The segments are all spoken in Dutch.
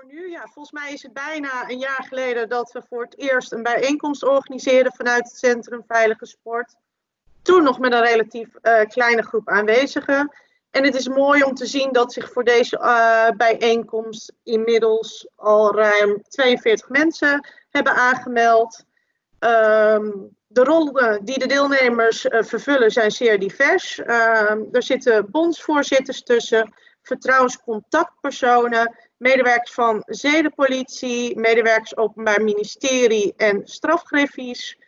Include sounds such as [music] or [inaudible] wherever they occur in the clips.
voor nu. Ja, volgens mij is het bijna een jaar geleden dat we voor het eerst een bijeenkomst organiseerden vanuit het Centrum Veilige Sport. Toen nog met een relatief uh, kleine groep aanwezigen. En het is mooi om te zien dat zich voor deze uh, bijeenkomst inmiddels al ruim 42 mensen hebben aangemeld. Um, de rollen die de deelnemers uh, vervullen zijn zeer divers. Uh, er zitten bondsvoorzitters tussen, vertrouwenscontactpersonen, medewerkers van zedenpolitie, medewerkers openbaar ministerie en strafgriffies,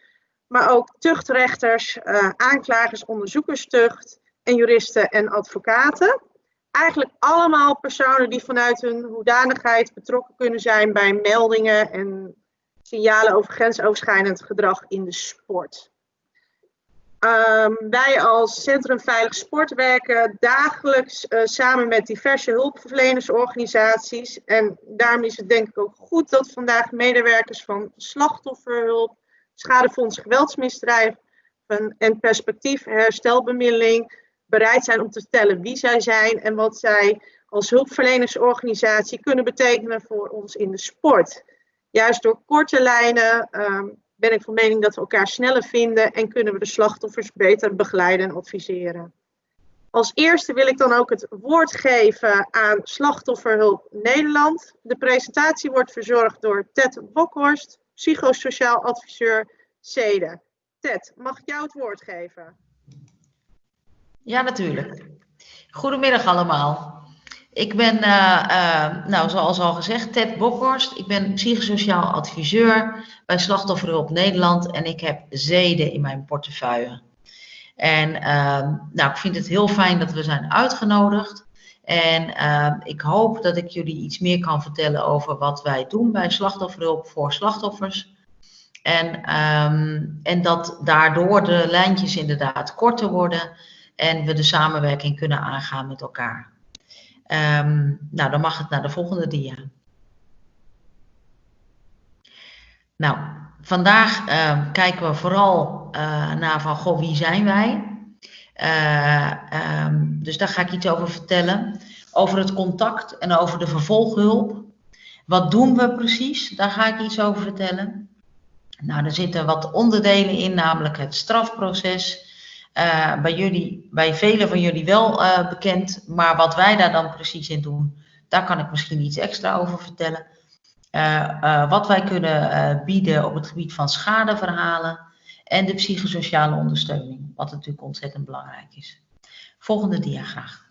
maar ook tuchtrechters, uh, aanklagers, onderzoekerstucht en juristen en advocaten. Eigenlijk allemaal personen die vanuit hun hoedanigheid betrokken kunnen zijn bij meldingen en signalen over grensoverschrijdend gedrag in de sport. Um, wij als Centrum Veilig Sport werken dagelijks uh, samen met diverse hulpverlenersorganisaties. En daarom is het denk ik ook goed dat vandaag medewerkers van slachtofferhulp, schadefonds geweldsmisdrijven en perspectief herstelbemiddeling bereid zijn om te vertellen wie zij zijn en wat zij als hulpverlenersorganisatie kunnen betekenen voor ons in de sport. Juist door korte lijnen um, ben ik van mening dat we elkaar sneller vinden en kunnen we de slachtoffers beter begeleiden en adviseren. Als eerste wil ik dan ook het woord geven aan Slachtofferhulp Nederland. De presentatie wordt verzorgd door Ted Bokhorst, psychosociaal adviseur CEDE. Ted, mag ik jou het woord geven? Ja, natuurlijk. Goedemiddag allemaal. Ik ben, uh, uh, nou, zoals al gezegd, Ted Bokhorst. Ik ben psychosociaal adviseur bij Slachtofferhulp Nederland en ik heb zeden in mijn portefeuille. En uh, nou, ik vind het heel fijn dat we zijn uitgenodigd. En ehm, ik hoop dat ik jullie iets meer kan vertellen over wat wij doen bij Slachtofferhulp voor slachtoffers. En, ehm, en dat daardoor de lijntjes inderdaad korter worden en we de samenwerking kunnen aangaan met elkaar. Um, nou, dan mag het naar de volgende dia. Nou, vandaag uh, kijken we vooral uh, naar van, goh, wie zijn wij? Uh, um, dus daar ga ik iets over vertellen. Over het contact en over de vervolghulp. Wat doen we precies? Daar ga ik iets over vertellen. Nou, er zitten wat onderdelen in, namelijk het strafproces, uh, bij, jullie, bij velen van jullie wel uh, bekend, maar wat wij daar dan precies in doen, daar kan ik misschien iets extra over vertellen. Uh, wat wij kunnen bieden op het gebied van schadeverhalen en de psychosociale ondersteuning, wat natuurlijk ontzettend belangrijk is. Volgende dia graag.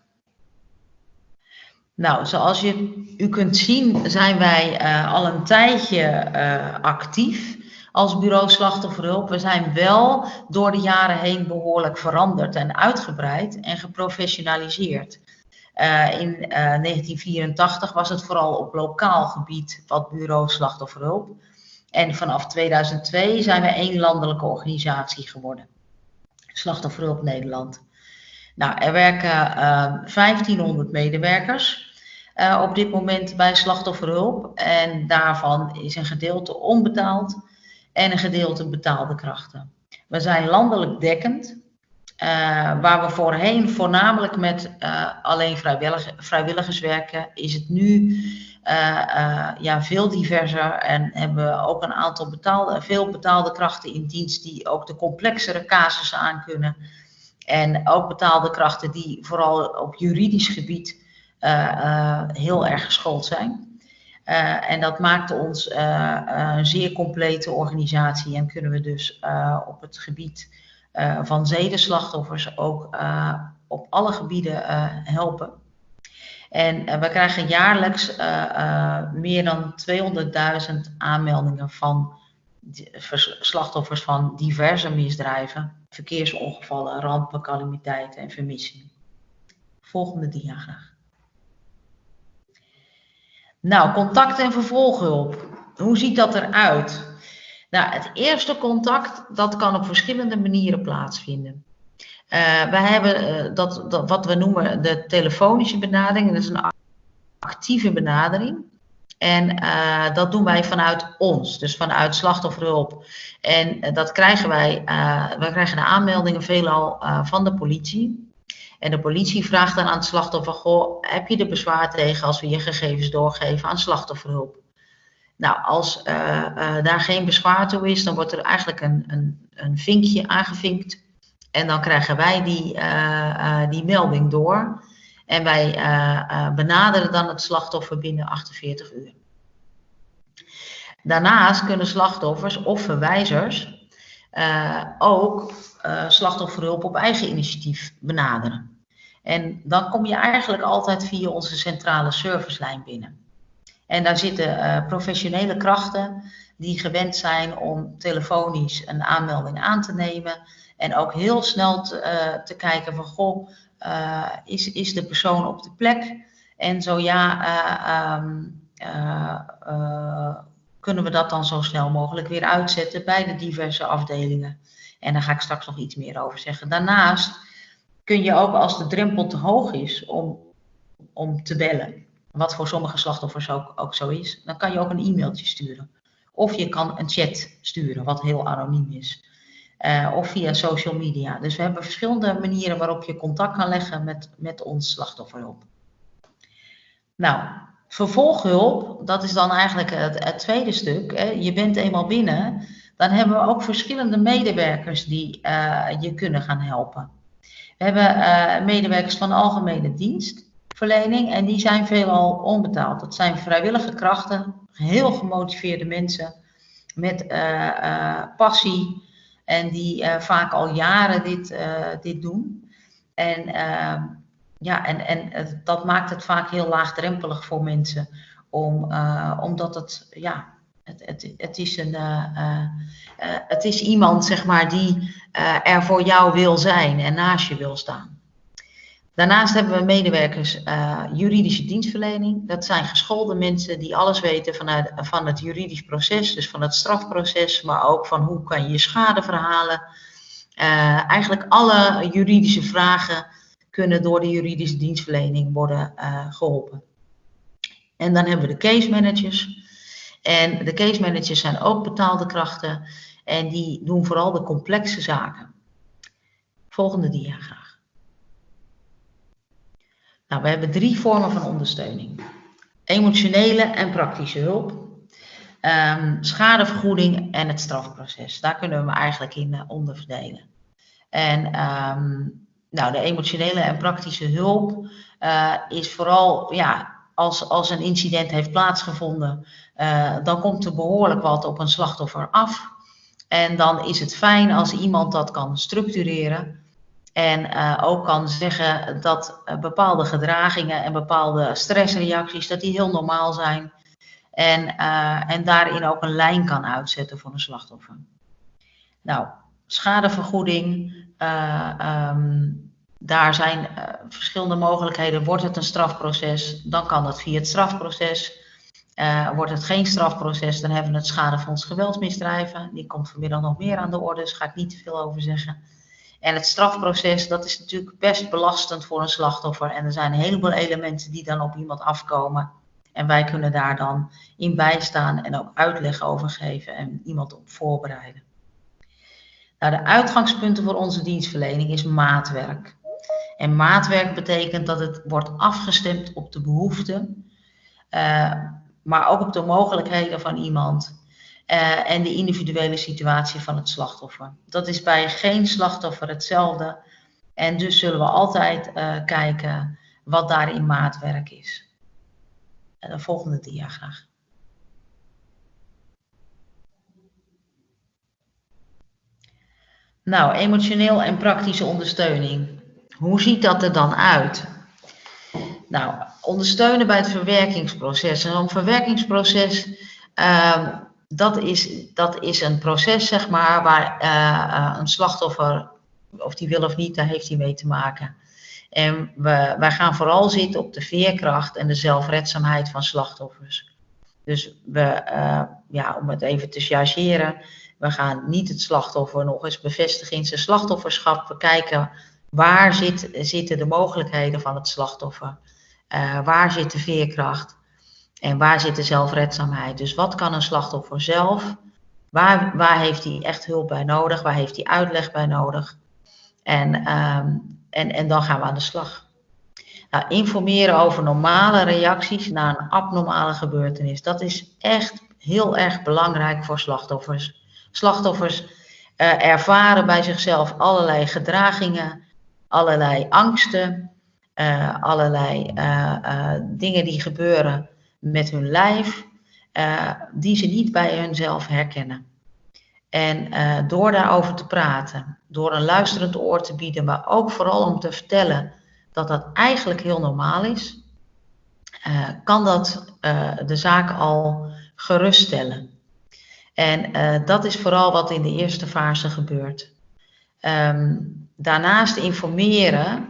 Nou, zoals je, u kunt zien zijn wij al een tijdje actief als bureau slachtofferhulp. We zijn wel door de jaren heen behoorlijk veranderd en uitgebreid en geprofessionaliseerd. Uh, in uh, eh, 1984 was het vooral op lokaal gebied wat bureau slachtofferhulp. En vanaf 2002 zijn we één landelijke organisatie geworden. Slachtofferhulp Nederland. Nou, er werken uh, eh, 1500 medewerkers op dit moment bij slachtofferhulp. En daarvan is een gedeelte onbetaald en een gedeelte betaalde krachten. We zijn landelijk dekkend, uh, waar we voorheen voornamelijk met uh, alleen vrijwillig, vrijwilligers werken, is het nu uh, ja, veel diverser en hebben we ook een aantal betaalde, veel betaalde krachten in dienst die ook de complexere casussen aankunnen. En ook betaalde krachten die vooral op juridisch gebied heel erg geschoold zijn. Uh, en dat maakt ons uh, een zeer complete organisatie en kunnen we dus op het gebied van zedenslachtoffers ook op alle gebieden helpen. En we krijgen jaarlijks meer dan 200.000 aanmeldingen van slachtoffers van diverse misdrijven, verkeersongevallen, rampen, calamiteiten en vermissingen. Volgende dia graag. Nou, contact en vervolghulp. Hoe ziet dat eruit? Nou, het eerste contact, dat kan op verschillende manieren plaatsvinden. Uh, we hebben uh, dat, dat, wat we noemen de telefonische benadering. Dat is een actieve benadering. En uh, dat doen wij vanuit ons, dus vanuit slachtofferhulp. En dat krijgen wij, wij krijgen de aanmeldingen veelal van de politie. En de politie vraagt dan aan het slachtoffer: Goh, heb je er bezwaar tegen als we je gegevens doorgeven aan slachtofferhulp? Nou, als uh, uh, daar geen bezwaar toe is, dan wordt er eigenlijk een, een, een vinkje aangevinkt. En dan krijgen wij die, uh, die melding door. En wij benaderen dan het slachtoffer binnen 48 uur. Daarnaast kunnen slachtoffers of verwijzers ook slachtofferhulp op eigen initiatief benaderen. En dan kom je eigenlijk altijd via onze centrale servicelijn binnen. En daar zitten uh, professionele krachten die gewend zijn om telefonisch een aanmelding aan te nemen. En ook heel snel te, uh, te kijken van, goh, uh, is, is de persoon op de plek? En zo ja, um, kunnen we dat dan zo snel mogelijk weer uitzetten bij de diverse afdelingen. En daar ga ik straks nog iets meer over zeggen. Daarnaast kun je ook als de drempel te hoog is om, om te bellen, wat voor sommige slachtoffers ook, ook zo is, dan kan je ook een e-mailtje sturen. Of je kan een chat sturen, wat heel anoniem is. Uh, of via social media. Dus we hebben verschillende manieren waarop je contact kan leggen met, met ons slachtofferhulp. Nou, vervolghulp, dat is dan eigenlijk het, het tweede stuk. Hè. Je bent eenmaal binnen, dan hebben we ook verschillende medewerkers die uh, je kunnen gaan helpen. We hebben uh, medewerkers van de algemene dienst verlening en die zijn veelal onbetaald. Dat zijn vrijwillige krachten, heel gemotiveerde mensen met uh, uh, passie en die vaak al jaren dit, dit doen. En, ja, en, en dat maakt het vaak heel laagdrempelig voor mensen, om, omdat het, ja, het, het, het, is een, het is iemand zeg maar, die er voor jou wil zijn en naast je wil staan. Daarnaast hebben we medewerkers juridische dienstverlening. Dat zijn geschoolde mensen die alles weten vanuit, van het juridisch proces, dus van het strafproces, maar ook van hoe kan je je schade verhalen. Eigenlijk alle juridische vragen kunnen door de juridische dienstverlening worden geholpen. En dan hebben we de case managers. En de case managers zijn ook betaalde krachten en die doen vooral de complexe zaken. Volgende dia graag. Nou, we hebben drie vormen van ondersteuning. Emotionele en praktische hulp, um, schadevergoeding en het strafproces. Daar kunnen we hem eigenlijk in uh, onderverdelen. En um, nou, de emotionele en praktische hulp uh, is vooral ja, als, als een incident heeft plaatsgevonden, uh, dan komt er behoorlijk wat op een slachtoffer af. En dan is het fijn als iemand dat kan structureren en uh, ook kan zeggen dat uh, bepaalde gedragingen en bepaalde stressreacties, dat die heel normaal zijn. En, en daarin ook een lijn kan uitzetten voor een slachtoffer. Nou, schadevergoeding, um, daar zijn verschillende mogelijkheden. Wordt het een strafproces, dan kan dat via het strafproces. Wordt het geen strafproces, dan hebben we het schadefonds geweldsmisdrijven. Die komt vanmiddag nog meer aan de orde, dus ga ik niet te veel over zeggen. En het strafproces, dat is natuurlijk best belastend voor een slachtoffer. En er zijn een heleboel elementen die dan op iemand afkomen. En wij kunnen daar dan in bijstaan en ook uitleg over geven en iemand op voorbereiden. Nou, de uitgangspunten voor onze dienstverlening is maatwerk. En maatwerk betekent dat het wordt afgestemd op de behoeften, uh, maar ook op de mogelijkheden van iemand uh, en de individuele situatie van het slachtoffer. Dat is bij geen slachtoffer hetzelfde. En dus zullen we altijd uh, kijken wat daarin maatwerk is. En de volgende dia graag. Nou, emotioneel en praktische ondersteuning. Hoe ziet dat er dan uit? Nou, ondersteunen bij het verwerkingsproces. En zo'n verwerkingsproces uh, dat is, dat is een proces, zeg maar, waar uh, een slachtoffer, of die wil of niet, daar heeft hij mee te maken. En we, wij gaan vooral zitten op de veerkracht en de zelfredzaamheid van slachtoffers. Dus we, uh, ja, om het even te chargeren, we gaan niet het slachtoffer nog eens bevestigen in zijn slachtofferschap. We kijken waar zit, zitten de mogelijkheden van het slachtoffer, uh, waar zit de veerkracht. En waar zit de zelfredzaamheid? Dus wat kan een slachtoffer zelf? Waar, waar heeft hij echt hulp bij nodig? Waar heeft hij uitleg bij nodig? En, ehm, en, en dan gaan we aan de slag. Nou, informeren over normale reacties na een abnormale gebeurtenis. Dat is echt heel erg belangrijk voor slachtoffers. Slachtoffers uh, ervaren bij zichzelf allerlei gedragingen, allerlei angsten, uh, allerlei uh, dingen die gebeuren met hun lijf, die ze niet bij hunzelf herkennen. En door daarover te praten, door een luisterend oor te bieden, maar ook vooral om te vertellen dat dat eigenlijk heel normaal is, kan dat de zaak al geruststellen. En dat is vooral wat in de eerste fase gebeurt. Um, daarnaast informeren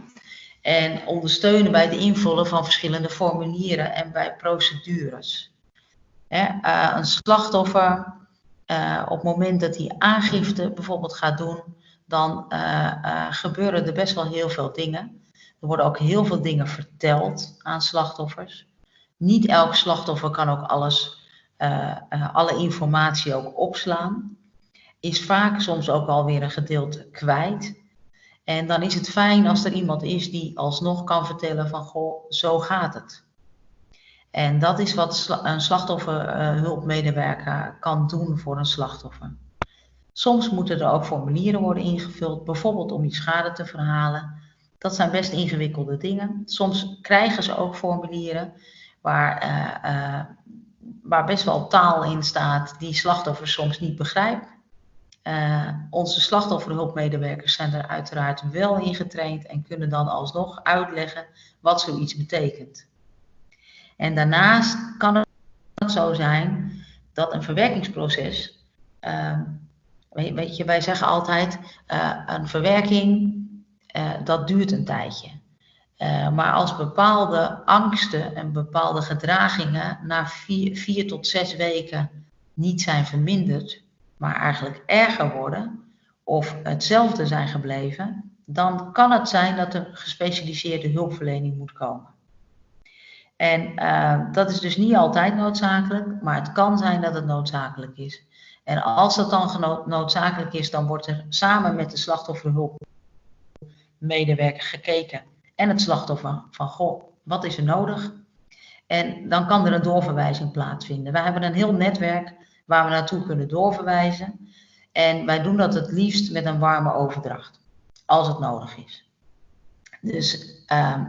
en ondersteunen bij het invullen van verschillende formulieren en bij procedures. uh, een slachtoffer, uh, op het moment dat hij aangifte bijvoorbeeld gaat doen, dan gebeuren er best wel heel veel dingen. Er worden ook heel veel dingen verteld aan slachtoffers. Niet elk slachtoffer kan ook alles alle informatie ook opslaan, is vaak soms ook alweer een gedeelte kwijt. En dan is het fijn als er iemand is die alsnog kan vertellen van goh, zo gaat het. En dat is wat een slachtofferhulpmedewerker uh, kan doen voor een slachtoffer. Soms moeten er ook formulieren worden ingevuld, bijvoorbeeld om die schade te verhalen. Dat zijn best ingewikkelde dingen. Soms krijgen ze ook formulieren waar uh, waar best wel taal in staat die slachtoffers soms niet begrijpen. Uh, onze slachtofferhulpmedewerkers zijn er uiteraard wel in getraind en kunnen dan alsnog uitleggen wat zoiets betekent. En daarnaast kan het zo zijn dat een verwerkingsproces, uh, weet je, wij zeggen altijd, uh, een verwerking, uh, dat duurt een tijdje. Maar als bepaalde angsten en bepaalde gedragingen na vier, vier, tot zes weken niet zijn verminderd, maar eigenlijk erger worden of hetzelfde zijn gebleven, dan kan het zijn dat er gespecialiseerde hulpverlening moet komen. En uh, dat is dus niet altijd noodzakelijk, maar het kan zijn dat het noodzakelijk is. En als dat dan noodzakelijk is, dan wordt er samen met de slachtofferhulpmedewerker gekeken en het slachtoffer van goh, wat is er nodig? En dan kan er een doorverwijzing plaatsvinden. Wij hebben een heel netwerk waar we naartoe kunnen doorverwijzen. En wij doen dat het liefst met een warme overdracht, als het nodig is. Dus uh,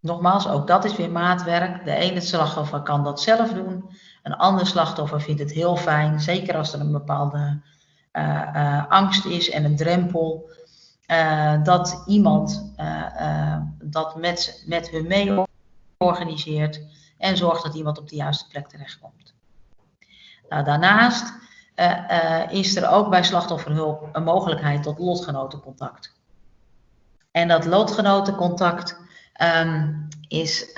nogmaals, ook dat is weer maatwerk. De ene slachtoffer kan dat zelf doen. Een ander slachtoffer vindt het heel fijn, zeker als er een bepaalde uh, uh, angst is en een drempel uh, dat iemand dat met, met hun mee organiseert en zorgt dat iemand op de juiste plek terechtkomt. Nou, daarnaast is er ook bij slachtofferhulp een mogelijkheid tot lotgenotencontact. En dat lotgenotencontact um, is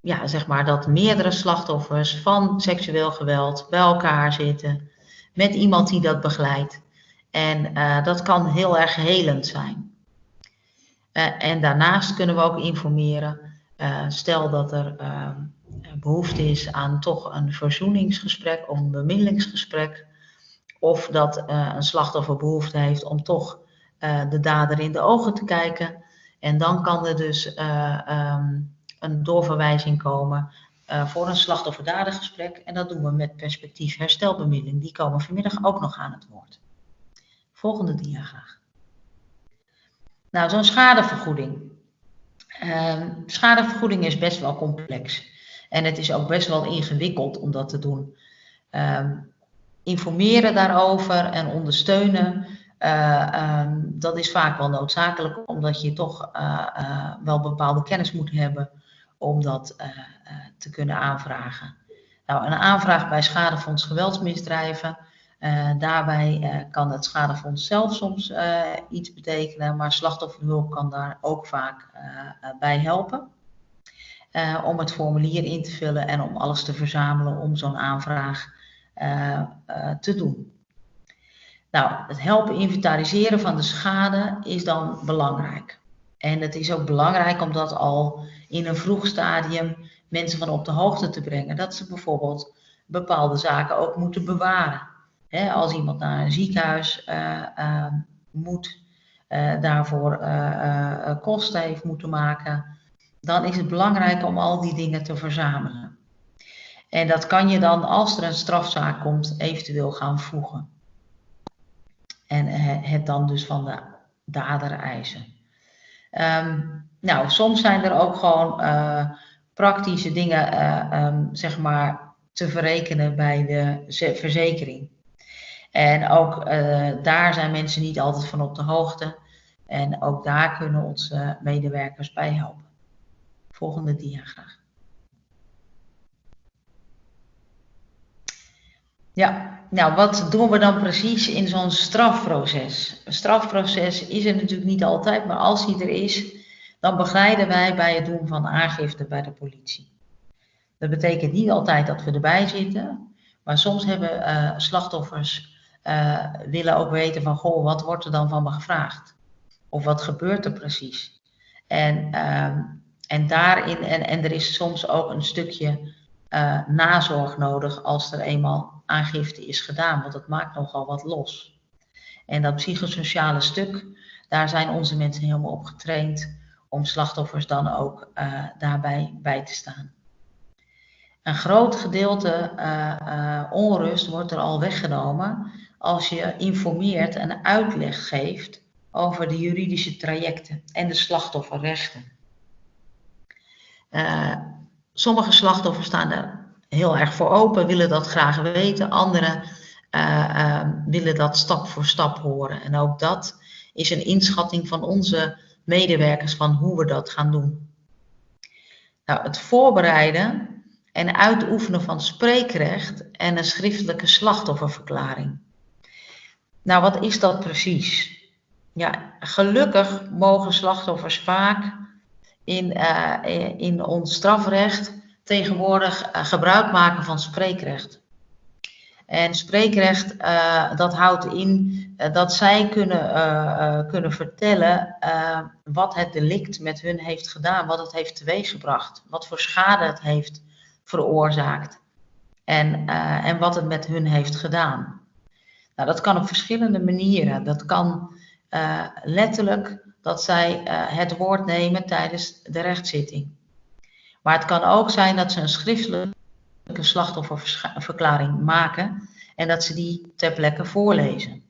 ja, zeg maar dat meerdere slachtoffers van seksueel geweld bij elkaar zitten met iemand die dat begeleidt. En dat kan heel erg helend zijn. En daarnaast kunnen we ook informeren. Stel dat er behoefte is aan toch een verzoeningsgesprek of een bemiddelingsgesprek. Of dat een slachtoffer behoefte heeft om toch de dader in de ogen te kijken. En dan kan er dus um, een doorverwijzing komen voor een slachtoffer-dadergesprek. En dat doen we met perspectief herstelbemiddeling. Die komen vanmiddag ook nog aan het woord. Volgende dia graag. Nou, zo'n schadevergoeding. Uh, schadevergoeding is best wel complex. En het is ook best wel ingewikkeld om dat te doen. Uh, informeren daarover en ondersteunen, uh, um, dat is vaak wel noodzakelijk, omdat je toch uh, wel bepaalde kennis moet hebben om dat te kunnen aanvragen. Nou, een aanvraag bij Schadefonds Geweldsmisdrijven daarbij kan het schadefonds zelf soms iets betekenen, maar slachtofferhulp kan daar ook vaak bij helpen. Om het formulier in te vullen en om alles te verzamelen om zo'n aanvraag te doen. Nou, het helpen inventariseren van de schade is dan belangrijk. En het is ook belangrijk om dat al in een vroeg stadium mensen van op de hoogte te brengen. Dat ze bijvoorbeeld bepaalde zaken ook moeten bewaren als iemand naar een ziekenhuis moet, daarvoor kosten heeft moeten maken, dan is het belangrijk om al die dingen te verzamelen. En dat kan je dan, als er een strafzaak komt, eventueel gaan voegen. En het dan dus van de dader eisen. Ehm, nou, soms zijn er ook gewoon uh, praktische dingen, uh, um, zeg maar, te verrekenen bij de verzekering. En ook daar zijn mensen niet altijd van op de hoogte. En ook daar kunnen onze medewerkers bij helpen. Volgende dia graag. Ja, nou wat doen we dan precies in zo'n strafproces? Een strafproces is er natuurlijk niet altijd, maar als die er is, dan begeleiden wij bij het doen van aangifte bij de politie. Dat betekent niet altijd dat we erbij zitten, maar soms hebben uh, slachtoffers uh, willen ook weten van, goh, wat wordt er dan van me gevraagd? Of wat gebeurt er precies? En, uh, en daarin, en, en er is soms ook een stukje uh, nazorg nodig als er eenmaal aangifte is gedaan, want dat maakt nogal wat los. En dat psychosociale stuk, daar zijn onze mensen helemaal op getraind om slachtoffers dan ook uh, daarbij bij te staan. Een groot gedeelte uh, onrust wordt er al weggenomen als je informeert en uitleg geeft over de juridische trajecten en de slachtofferrechten. Sommige slachtoffers staan er heel erg voor open, willen dat graag weten. Anderen uh, uh, willen dat stap voor stap horen. En ook dat is een inschatting van onze medewerkers van hoe we dat gaan doen. Nou, het voorbereiden en uitoefenen van spreekrecht en een schriftelijke slachtofferverklaring. Nou, wat is dat precies? Ja, gelukkig mogen slachtoffers vaak in, uh, in ons strafrecht tegenwoordig uh, gebruik maken van spreekrecht. En spreekrecht, uh, dat houdt in dat zij kunnen, kunnen vertellen wat het delict met hun heeft gedaan, wat het heeft teweeggebracht, wat voor schade het heeft veroorzaakt en, en wat het met hun heeft gedaan. Nou, dat kan op verschillende manieren. Dat kan letterlijk dat zij het woord nemen tijdens de rechtszitting. Maar het kan ook zijn dat ze een schriftelijke slachtofferverklaring maken en dat ze die ter plekke voorlezen.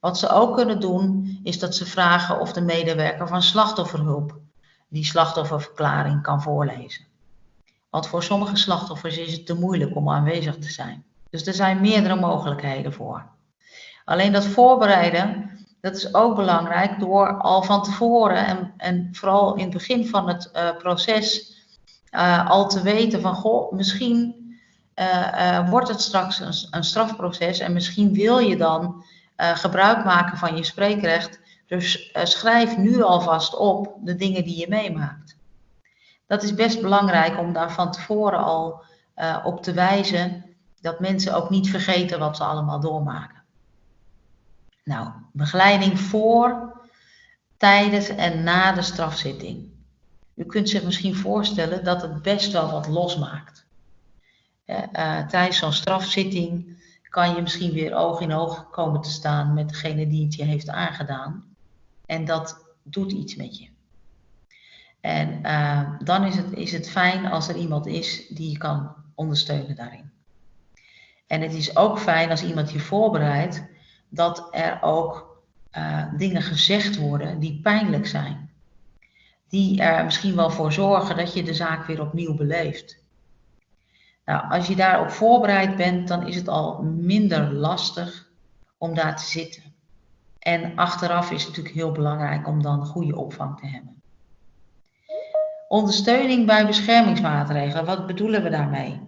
Wat ze ook kunnen doen, is dat ze vragen of de medewerker van slachtofferhulp die slachtofferverklaring kan voorlezen. Want voor sommige slachtoffers is het te moeilijk om aanwezig te zijn. Dus er zijn meerdere mogelijkheden voor. Alleen dat voorbereiden, dat is ook belangrijk door al van tevoren en, en vooral in het begin van het uh, proces uh, al te weten van, goh, misschien uh, wordt het straks een, een, strafproces en misschien wil je dan gebruik maken van je spreekrecht. Dus schrijf nu alvast op de dingen die je meemaakt. Dat is best belangrijk om daar van tevoren al op te wijzen dat mensen ook niet vergeten wat ze allemaal doormaken. Nou, begeleiding voor, tijdens en na de strafzitting. U kunt zich misschien voorstellen dat het best wel wat losmaakt. Uh, tijdens zo'n strafzitting kan je misschien weer oog in oog komen te staan met degene die het je heeft aangedaan. En dat doet iets met je. En uh, dan is het, is het fijn als er iemand is die je kan ondersteunen daarin. En het is ook fijn als iemand je voorbereidt dat er ook uh, dingen gezegd worden die pijnlijk zijn die er misschien wel voor zorgen dat je de zaak weer opnieuw beleeft. Nou, als je daarop voorbereid bent, dan is het al minder lastig om daar te zitten. En achteraf is het natuurlijk heel belangrijk om dan goede opvang te hebben. Ondersteuning bij beschermingsmaatregelen, wat bedoelen we daarmee?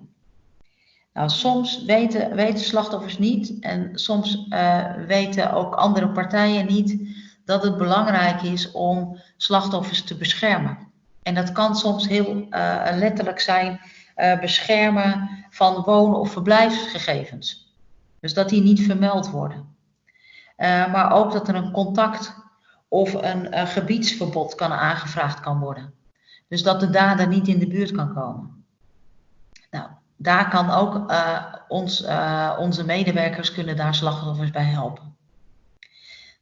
Nou, soms weten, weten slachtoffers niet en soms uh, weten ook andere partijen niet dat het belangrijk is om slachtoffers te beschermen. En dat kan soms heel uh, letterlijk zijn uh, beschermen van woon- of verblijfsgegevens. Dus dat die niet vermeld worden. Maar ook dat er een contact of een gebiedsverbod kan aangevraagd kan worden. Dus dat de dader niet in de buurt kan komen. Daar kan ook ons, onze medewerkers kunnen daar slachtoffers bij helpen.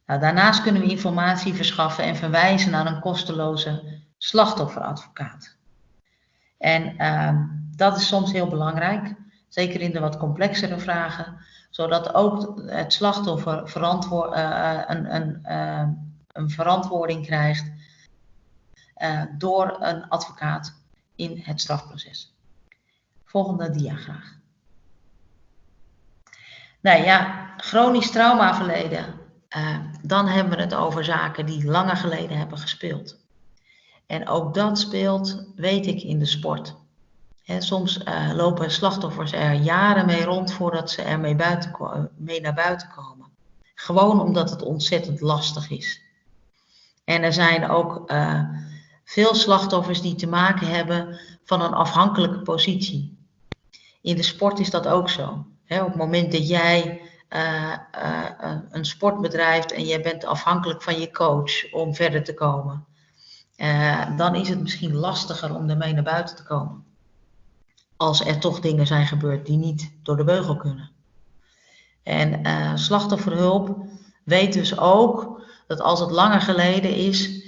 Nou, daarnaast kunnen we informatie verschaffen en verwijzen naar een kosteloze slachtofferadvocaat. En uh, dat is soms heel belangrijk, zeker in de wat complexere vragen, zodat ook het slachtoffer uh, een, een, uh, een, verantwoording krijgt door een advocaat in het strafproces. Volgende dia graag. Nou ja, chronisch traumaverleden. Uh, dan hebben we het over zaken die langer geleden hebben gespeeld. En ook dat speelt, weet ik, in de sport. soms uh, lopen slachtoffers er jaren mee rond voordat ze er mee, buiten, mee naar buiten komen. Gewoon omdat het ontzettend lastig is. En er zijn ook uh, veel slachtoffers die te maken hebben van een afhankelijke positie. In de sport is dat ook zo. op het moment dat jij uh, uh, een sport bedrijft en jij bent afhankelijk van je coach om verder te komen, dan is het misschien lastiger om ermee naar buiten te komen. Als er toch dingen zijn gebeurd die niet door de beugel kunnen. En slachtofferhulp weet dus ook dat als het langer geleden is,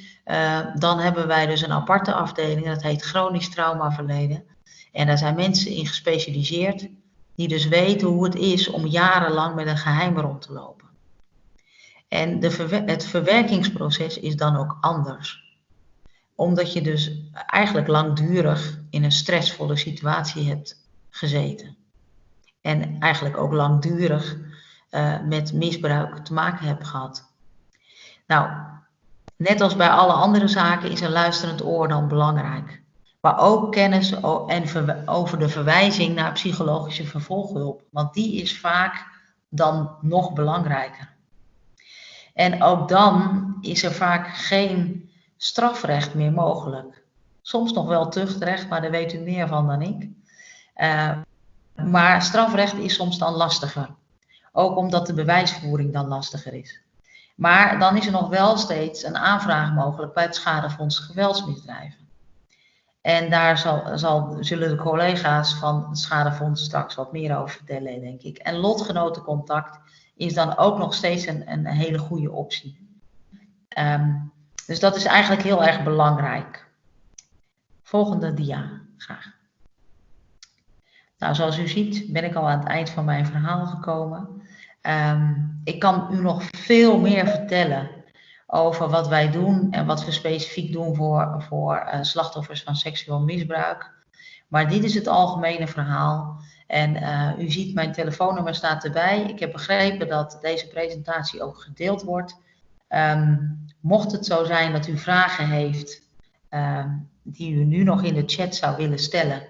dan hebben wij dus een aparte afdeling, dat heet chronisch traumaverleden. En daar zijn mensen in gespecialiseerd die dus weten hoe het is om jarenlang met een geheim rond te lopen. En de het verwerkingsproces is dan ook anders. Omdat je dus eigenlijk langdurig in een stressvolle situatie hebt gezeten. En eigenlijk ook langdurig uh, met misbruik te maken hebt gehad. Nou, net als bij alle andere zaken is een luisterend oor dan belangrijk maar ook kennis en over de verwijzing naar psychologische vervolghulp, want die is vaak dan nog belangrijker. En ook dan is er vaak geen strafrecht meer mogelijk. Soms nog wel tuchtrecht, maar daar weet u meer van dan ik. Uh, maar strafrecht is soms dan lastiger. Ook omdat de bewijsvoering dan lastiger is. Maar dan is er nog wel steeds een aanvraag mogelijk bij het Schadefonds Geweldsmisdrijven. En daar zal, zal, zullen de collega's van het Schadefonds straks wat meer over vertellen, denk ik. En lotgenotencontact is dan ook nog steeds een, een hele goede optie. Um, dus dat is eigenlijk heel erg belangrijk. Volgende dia, graag. Nou, zoals u ziet ben ik al aan het eind van mijn verhaal gekomen. Um, ik kan u nog veel meer vertellen over wat wij doen en wat we specifiek doen voor, voor uh, slachtoffers van seksueel misbruik. Maar dit is het algemene verhaal. En uh, u ziet, mijn telefoonnummer staat erbij. Ik heb begrepen dat deze presentatie ook gedeeld wordt. Um, mocht het zo zijn dat u vragen heeft um, die u nu nog in de chat zou willen stellen,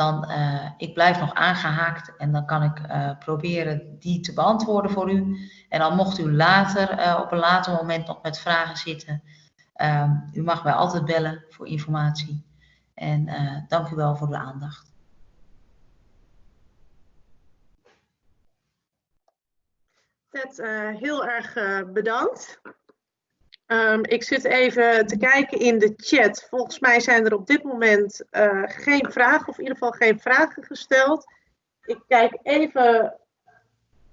dan uh, ik blijf nog aangehaakt en dan kan ik uh, proberen die te beantwoorden voor u. En dan mocht u later, uh, op een later moment nog met vragen zitten, um, u mag mij altijd bellen voor informatie. En dank u wel voor uw aandacht. Ted, heel erg bedankt. Um, ik zit even te kijken in de chat. Volgens mij zijn er op dit moment uh, geen vragen, of in ieder geval geen vragen gesteld. Ik kijk even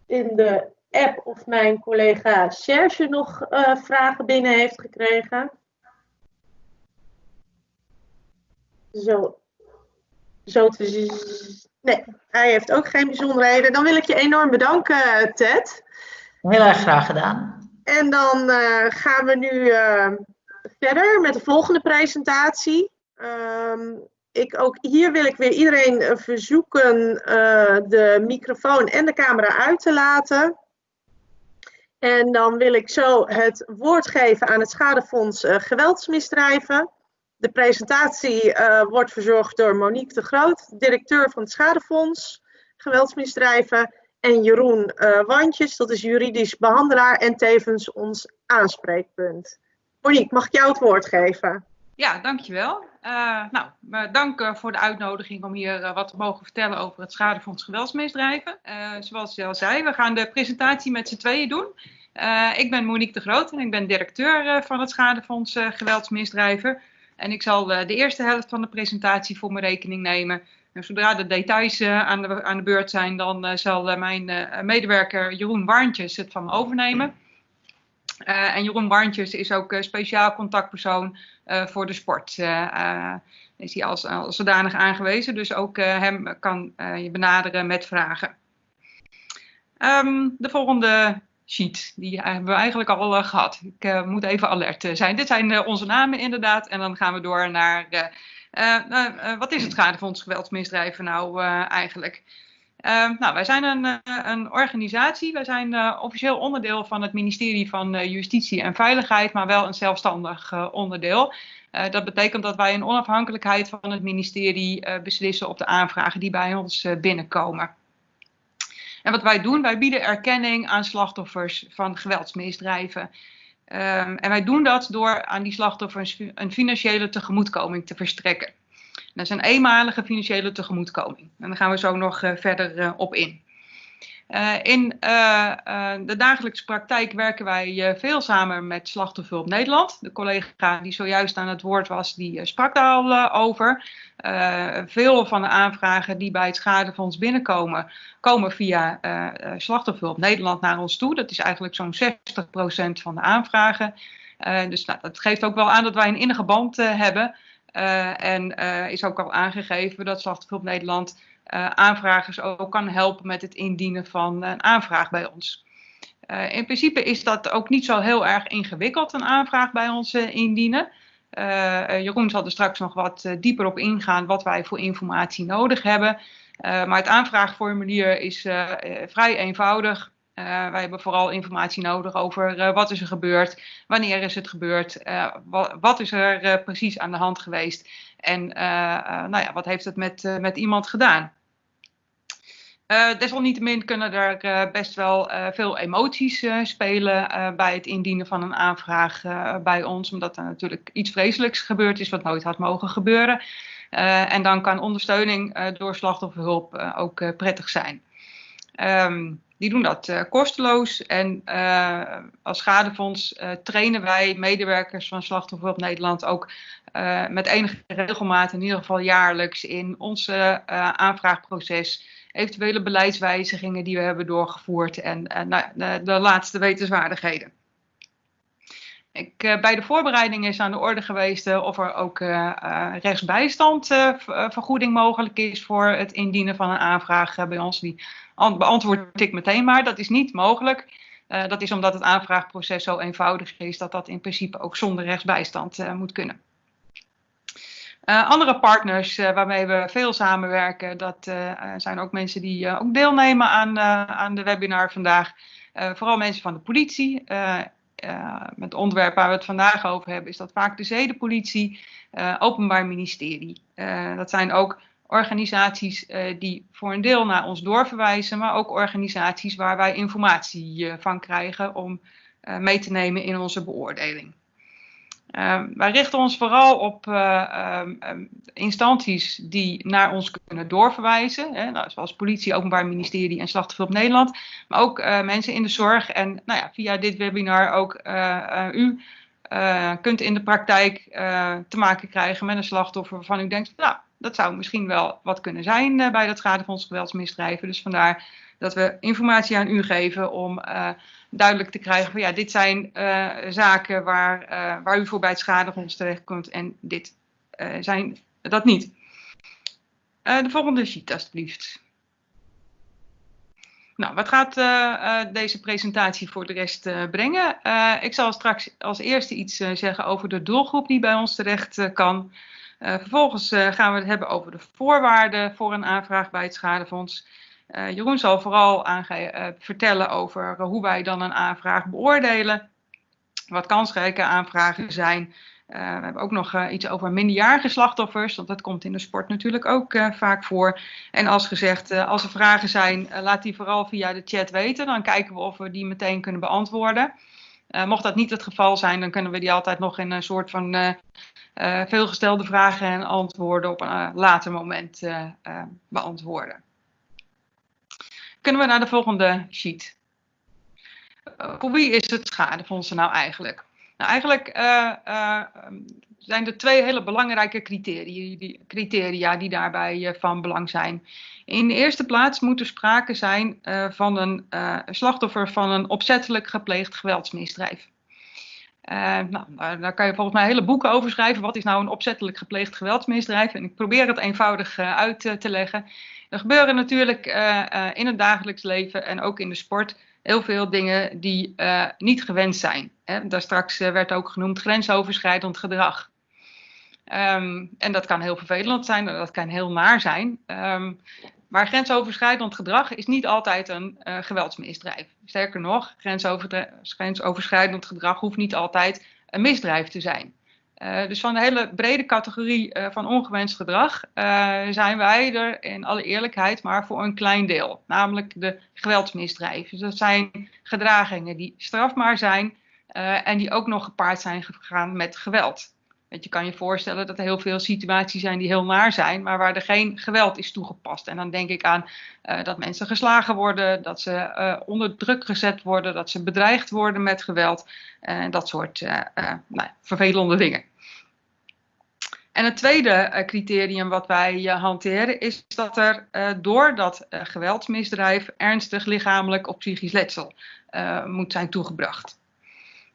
in de app of mijn collega Serge nog uh, vragen binnen heeft gekregen. Zo. Zo te zien. Nee, hij heeft ook geen bijzonderheden. Dan wil ik je enorm bedanken, Ted. Heel erg graag gedaan. En dan uh, gaan we nu uh, verder met de volgende presentatie. Um, ik, ook hier wil ik weer iedereen uh, verzoeken de microfoon en de camera uit te laten. En dan wil ik zo het woord geven aan het Schadefonds Geweldsmisdrijven. De presentatie wordt verzorgd door Monique de Groot, directeur van het Schadefonds Geweldsmisdrijven en Jeroen uh, Wandjes, dat is juridisch behandelaar en tevens ons aanspreekpunt. Monique, mag ik jou het woord geven? Ja, dankjewel. Uh, nou, dank voor de uitnodiging om hier uh, wat te mogen vertellen over het Schadefonds Geweldsmisdrijven. Zoals je al zei, we gaan de presentatie met z'n tweeën doen. ik ben Monique de Groot en ik ben directeur van het Schadefonds Geweldsmisdrijven. En ik zal de eerste helft van de presentatie voor mijn rekening nemen zodra de details uh, aan, de, aan de beurt zijn, dan uh, zal uh, mijn medewerker Jeroen Warntjes het van me overnemen. en Jeroen Warntjes is ook speciaal contactpersoon voor de sport. is hij als, als zodanig aangewezen, dus ook hem kan je benaderen met vragen. Ehm, de volgende sheet, die hebben we eigenlijk al gehad. Ik moet even alert zijn. Dit zijn onze namen inderdaad en dan gaan we door naar uh, uh, wat is het Schadefonds Geweldsmisdrijven nou uh, eigenlijk? nou, wij zijn een, een, organisatie. Wij zijn officieel onderdeel van het ministerie van Justitie en Veiligheid, maar wel een zelfstandig onderdeel. dat betekent dat wij in onafhankelijkheid van het ministerie beslissen op de aanvragen die bij ons binnenkomen. En wat wij doen, wij bieden erkenning aan slachtoffers van geweldsmisdrijven. Um, en wij doen dat door aan die slachtoffers een financiële tegemoetkoming te verstrekken. Dat is een eenmalige financiële tegemoetkoming. En daar gaan we zo nog uh, verder uh, op in. Uh, in de dagelijkse praktijk werken wij veel samen met Slachtofferhulp Nederland. De collega die zojuist aan het woord was, die sprak daar al over. veel van de aanvragen die bij het schadefonds binnenkomen, komen via Slachtofferhulp Nederland naar ons toe. Dat is eigenlijk zo'n 60% van de aanvragen. dus nou, dat geeft ook wel aan dat wij een innige band hebben. En is ook al aangegeven dat Slachtofferhulp Nederland aanvragers ook kan helpen met het indienen van een aanvraag bij ons. in principe is dat ook niet zo heel erg ingewikkeld, een aanvraag bij ons indienen. Jeroen zal er straks nog wat dieper op ingaan wat wij voor informatie nodig hebben. maar het aanvraagformulier is vrij eenvoudig. Wij hebben vooral informatie nodig over wat is er gebeurd, wanneer is het gebeurd, wat, wat, is er precies aan de hand geweest en nou ja, wat heeft het met, met iemand gedaan. Desalniettemin kunnen er best wel veel emoties spelen bij het indienen van een aanvraag bij ons, omdat er natuurlijk iets vreselijks gebeurd is wat nooit had mogen gebeuren. en dan kan ondersteuning door slachtofferhulp ook prettig zijn. Um, die doen dat kosteloos. En als schadefonds trainen wij medewerkers van Slachtofferhulp Nederland ook met enige regelmaat, in ieder geval jaarlijks, in ons aanvraagproces. Eventuele beleidswijzigingen die we hebben doorgevoerd en nou, de, laatste wetenswaardigheden. Ik, bij de voorbereiding is aan de orde geweest of er ook rechtsbijstandvergoeding mogelijk is voor het indienen van een aanvraag bij ons. Die beantwoord ik meteen maar. Dat is niet mogelijk. Dat is omdat het aanvraagproces zo eenvoudig is dat dat in principe ook zonder rechtsbijstand moet kunnen. Uh, andere partners waarmee we veel samenwerken, dat zijn ook mensen die ook deelnemen aan, aan de webinar vandaag. vooral mensen van de politie. het onderwerp waar we het vandaag over hebben, is dat vaak de zedenpolitie, openbaar ministerie. dat zijn ook organisaties die voor een deel naar ons doorverwijzen, maar ook organisaties waar wij informatie van krijgen om mee te nemen in onze beoordeling. Ehm, wij richten ons vooral op ehm, ehm, instanties die naar ons kunnen doorverwijzen, hè, nou, zoals politie, openbaar ministerie en slachtofferhulp Nederland, maar ook mensen in de zorg en nou ja, via dit webinar ook u kunt in de praktijk te maken krijgen met een slachtoffer waarvan u denkt, nou, dat zou misschien wel wat kunnen zijn bij dat schadefonds geweldsmisdrijven. Dus vandaar dat we informatie aan u geven om duidelijk te krijgen van ja, dit zijn uh, zaken waar, waar u voor bij het schadefonds terecht kunt en dit zijn dat niet. de volgende sheet alstublieft. Nou, wat gaat deze presentatie voor de rest brengen? ik zal straks als eerste iets zeggen over de doelgroep die bij ons terecht kan. Vervolgens gaan we het hebben over de voorwaarden voor een aanvraag bij het schadefonds. Uh, Jeroen zal vooral vertellen over hoe wij dan een aanvraag beoordelen. Wat kansrijke aanvragen zijn. we hebben ook nog iets over minderjarige slachtoffers, want dat komt in de sport natuurlijk ook vaak voor. En als gezegd, als er vragen zijn, laat die vooral via de chat weten. Dan kijken we of we die meteen kunnen beantwoorden. mocht dat niet het geval zijn, dan kunnen we die altijd nog in een soort van veelgestelde vragen en antwoorden op een later moment beantwoorden. Kunnen we naar de volgende sheet. voor wie is het schadefonds nou eigenlijk? Nou, eigenlijk zijn er twee hele belangrijke criteria die, criteria die daarbij van belang zijn. In de eerste plaats moet er sprake zijn van een slachtoffer van een opzettelijk gepleegd geweldsmisdrijf. Nou, daar kan je volgens mij hele boeken over schrijven. Wat is nou een opzettelijk gepleegd geweldsmisdrijf? En ik probeer het eenvoudig uit te leggen. Er gebeuren natuurlijk in het dagelijks leven en ook in de sport heel veel dingen die niet gewenst zijn. Hè? Daar straks werd ook genoemd grensoverschrijdend gedrag. Ehm, en dat kan heel vervelend zijn, dat kan heel naar zijn. Um, maar grensoverschrijdend gedrag is niet altijd een uh, geweldsmisdrijf. Sterker nog, grensoverschrijdend gedrag hoeft niet altijd een misdrijf te zijn. Uh, dus van de hele brede categorie uh, van ongewenst gedrag zijn wij er in alle eerlijkheid maar voor een klein deel. Namelijk de geweldsmisdrijven. Dus dat zijn gedragingen die strafbaar zijn en die ook nog gepaard zijn gegaan met geweld. Je kan je voorstellen dat er heel veel situaties zijn die heel naar zijn, maar waar er geen geweld is toegepast. En dan denk ik aan uh, dat mensen geslagen worden, dat ze uh, onder druk gezet worden, dat ze bedreigd worden met geweld en uh, dat soort nou, vervelende dingen. En het tweede criterium wat wij hanteren is dat er door dat geweldsmisdrijf ernstig lichamelijk of psychisch letsel moet zijn toegebracht.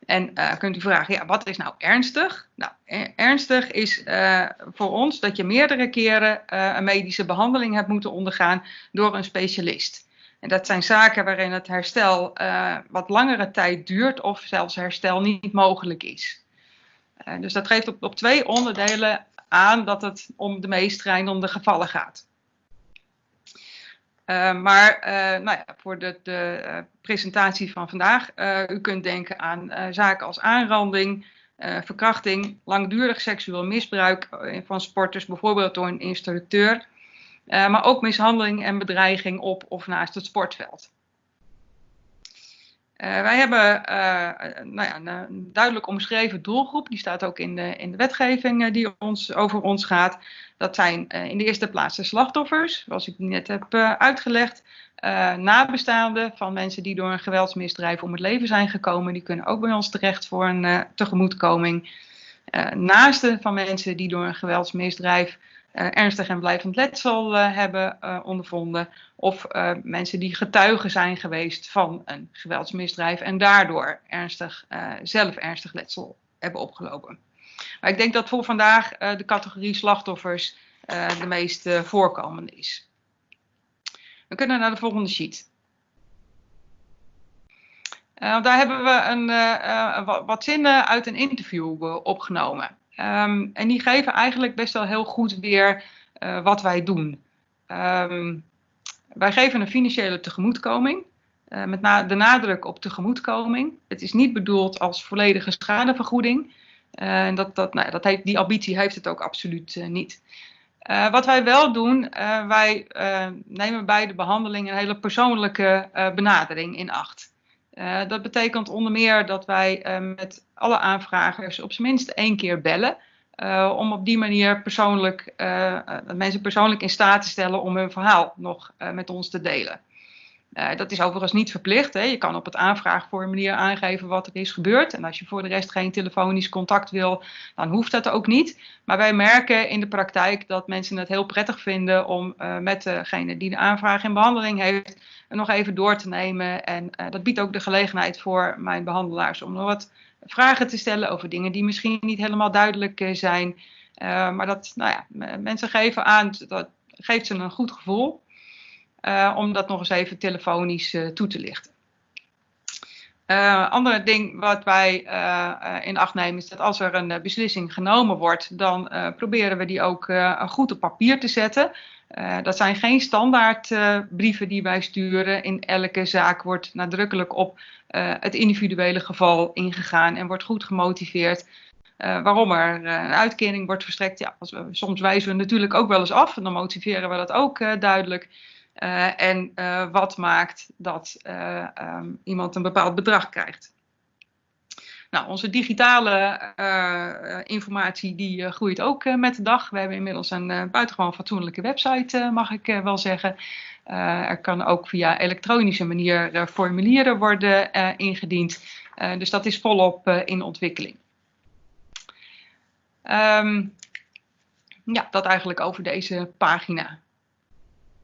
En uh, kunt u vragen, ja, wat is nou ernstig? Nou, ernstig is uh, voor ons dat je meerdere keren uh, een medische behandeling hebt moeten ondergaan door een specialist. En dat zijn zaken waarin het herstel wat langere tijd duurt of zelfs herstel niet mogelijk is. dus dat geeft op, op twee onderdelen aan dat het om de meest schrijnende gevallen gaat. Uh, maar uh, nou ja, voor de, de uh, presentatie van vandaag, u kunt denken aan zaken als aanranding, verkrachting, langdurig seksueel misbruik van sporters, bijvoorbeeld door een instructeur, maar ook mishandeling en bedreiging op of naast het sportveld. Wij hebben nou ja, een duidelijk omschreven doelgroep, die staat ook in de, in de wetgeving die ons, over ons gaat. Dat zijn in de eerste plaats de slachtoffers, zoals ik net heb uitgelegd. Nabestaanden van mensen die door een geweldsmisdrijf om het leven zijn gekomen, die kunnen ook bij ons terecht voor een tegemoetkoming. naasten van mensen die door een geweldsmisdrijf ernstig en blijvend letsel hebben ondervonden. Of mensen die getuigen zijn geweest van een geweldsmisdrijf en daardoor ernstig, zelf ernstig letsel hebben opgelopen. Maar ik denk dat voor vandaag uh, de categorie slachtoffers de meest voorkomende is. We kunnen naar de volgende sheet. daar hebben we een, wat zinnen uit een interview opgenomen. Um, en die geven eigenlijk best wel heel goed weer wat wij doen. Um, wij geven een financiële tegemoetkoming. met na de nadruk op tegemoetkoming. Het is niet bedoeld als volledige schadevergoeding. En dat, dat, nou, dat heeft, die ambitie heeft het ook absoluut uh, niet. Wat wij wel doen, wij nemen bij de behandeling een hele persoonlijke benadering in acht. dat betekent onder meer dat wij met alle aanvragers op zijn minst één keer bellen. Om op die manier persoonlijk, mensen persoonlijk in staat te stellen om hun verhaal nog met ons te delen. Dat is overigens niet verplicht. Hè. Je kan op het aanvraagformulier aangeven wat er is gebeurd. En als je voor de rest geen telefonisch contact wil, dan hoeft dat ook niet. Maar wij merken in de praktijk dat mensen het heel prettig vinden om met degene die de aanvraag in behandeling heeft, nog even door te nemen. En dat biedt ook de gelegenheid voor mijn behandelaars om nog wat vragen te stellen over dingen die misschien niet helemaal duidelijk zijn. maar dat, nou ja, mensen geven aan, dat geeft ze een goed gevoel. Uh, om dat nog eens even telefonisch toe te lichten. Uh, ander ding wat wij in acht nemen is dat als er een beslissing genomen wordt, dan proberen we die ook goed op papier te zetten. dat zijn geen standaard brieven die wij sturen. In elke zaak wordt nadrukkelijk op het individuele geval ingegaan en wordt goed gemotiveerd. waarom er een uitkering wordt verstrekt. Ja, soms wijzen we natuurlijk ook wel eens af en dan motiveren we dat ook duidelijk. En wat maakt dat um, iemand een bepaald bedrag krijgt. Nou, onze digitale informatie die groeit ook met de dag. We hebben inmiddels een buitengewoon fatsoenlijke website, mag ik wel zeggen. Er kan ook via elektronische manier formulieren worden ingediend. dus dat is volop in ontwikkeling. Um, ja, dat eigenlijk over deze pagina.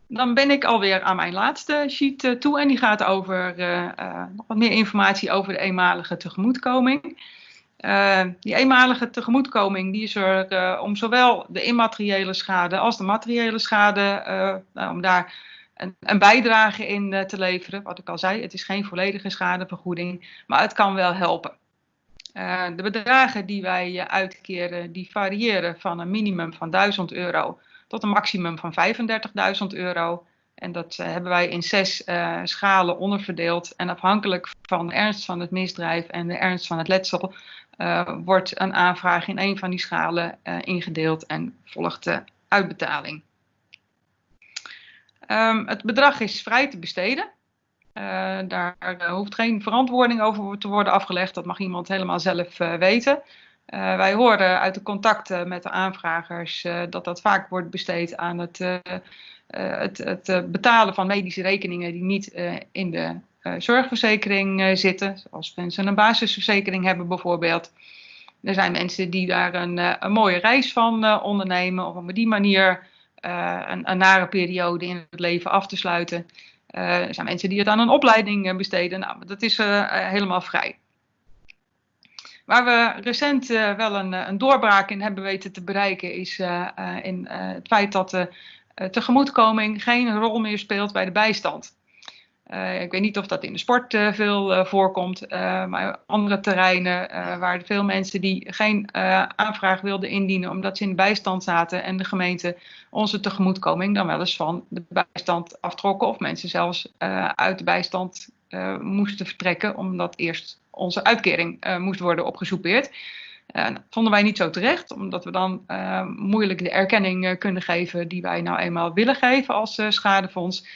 Dan ben ik alweer aan mijn laatste sheet toe en die gaat over nog wat meer informatie over de eenmalige tegemoetkoming. Die eenmalige tegemoetkoming die is er om zowel de immateriële schade als de materiële schade, nou, om daar een, een, bijdrage in te leveren. Wat ik al zei, het is geen volledige schadevergoeding, maar het kan wel helpen. de bedragen die wij uitkeren, die variëren van een minimum van 1000 euro tot een maximum van 35.000 euro. En dat hebben wij in zes schalen onderverdeeld. En afhankelijk van de ernst van het misdrijf en de ernst van het letsel wordt een aanvraag in een van die schalen ingedeeld en volgt de uitbetaling. Um, het bedrag is vrij te besteden. Uh, daar hoeft geen verantwoording over te worden afgelegd. Dat mag iemand helemaal zelf weten. wij horen uit de contacten met de aanvragers dat dat vaak wordt besteed aan het, het, het betalen van medische rekeningen die niet in de eh, zorgverzekering eh, zitten. Zoals mensen een basisverzekering hebben bijvoorbeeld. Er zijn mensen die daar een, eh, een mooie reis van ondernemen. Of op die manier een, een, nare periode in het leven af te sluiten. er zijn mensen die het aan een opleiding besteden. Nou, dat is helemaal vrij. Waar we recent wel een, een, doorbraak in hebben weten te bereiken, is in het feit dat de tegemoetkoming geen rol meer speelt bij de bijstand. Uh, ik weet niet of dat in de sport uh, veel uh, voorkomt, maar andere terreinen waar veel mensen die geen aanvraag wilden indienen omdat ze in de bijstand zaten en de gemeente onze tegemoetkoming dan wel eens van de bijstand aftrokken of mensen zelfs uit de bijstand moesten vertrekken omdat eerst onze uitkering moest worden opgesoupeerd. dat vonden wij niet zo terecht, omdat we dan moeilijk de erkenning kunnen geven die wij nou eenmaal willen geven als schadefonds.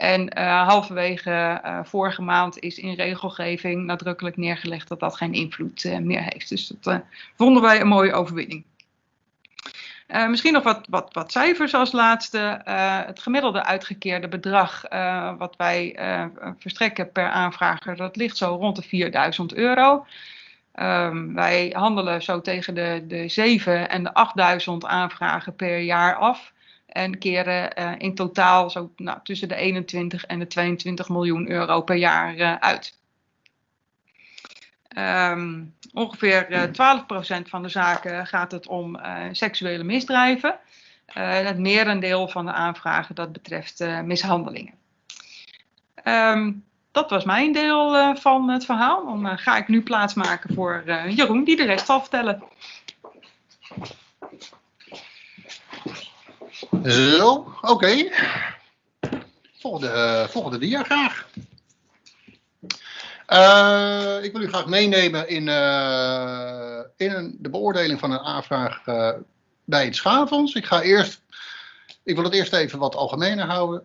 En uh, halverwege uh, vorige maand is in regelgeving nadrukkelijk neergelegd dat dat geen invloed uh, meer heeft. Dus dat vonden wij een mooie overwinning. misschien nog wat, wat, wat, cijfers als laatste. het gemiddelde uitgekeerde bedrag wat wij verstrekken per aanvrager, dat ligt zo rond de 4000 euro. Um, wij handelen zo tegen de, de 7 en de 8000 aanvragen per jaar af en keren uh, in totaal zo nou, tussen de 21 en de 22 miljoen euro per jaar uh, uit. Um, ongeveer uh, eh, 12% van de zaken gaat het om seksuele misdrijven. het merendeel van de aanvragen dat betreft mishandelingen. Um, dat was mijn deel van het verhaal. Dan ga ik nu plaatsmaken voor Jeroen, die de rest zal vertellen. Zo, oké. Volgende, volgende dia graag. Uh, ik wil u graag meenemen in, uh, in de beoordeling van een aanvraag bij het schaaffonds. Ik ga eerst, ik wil het eerst even wat algemener houden.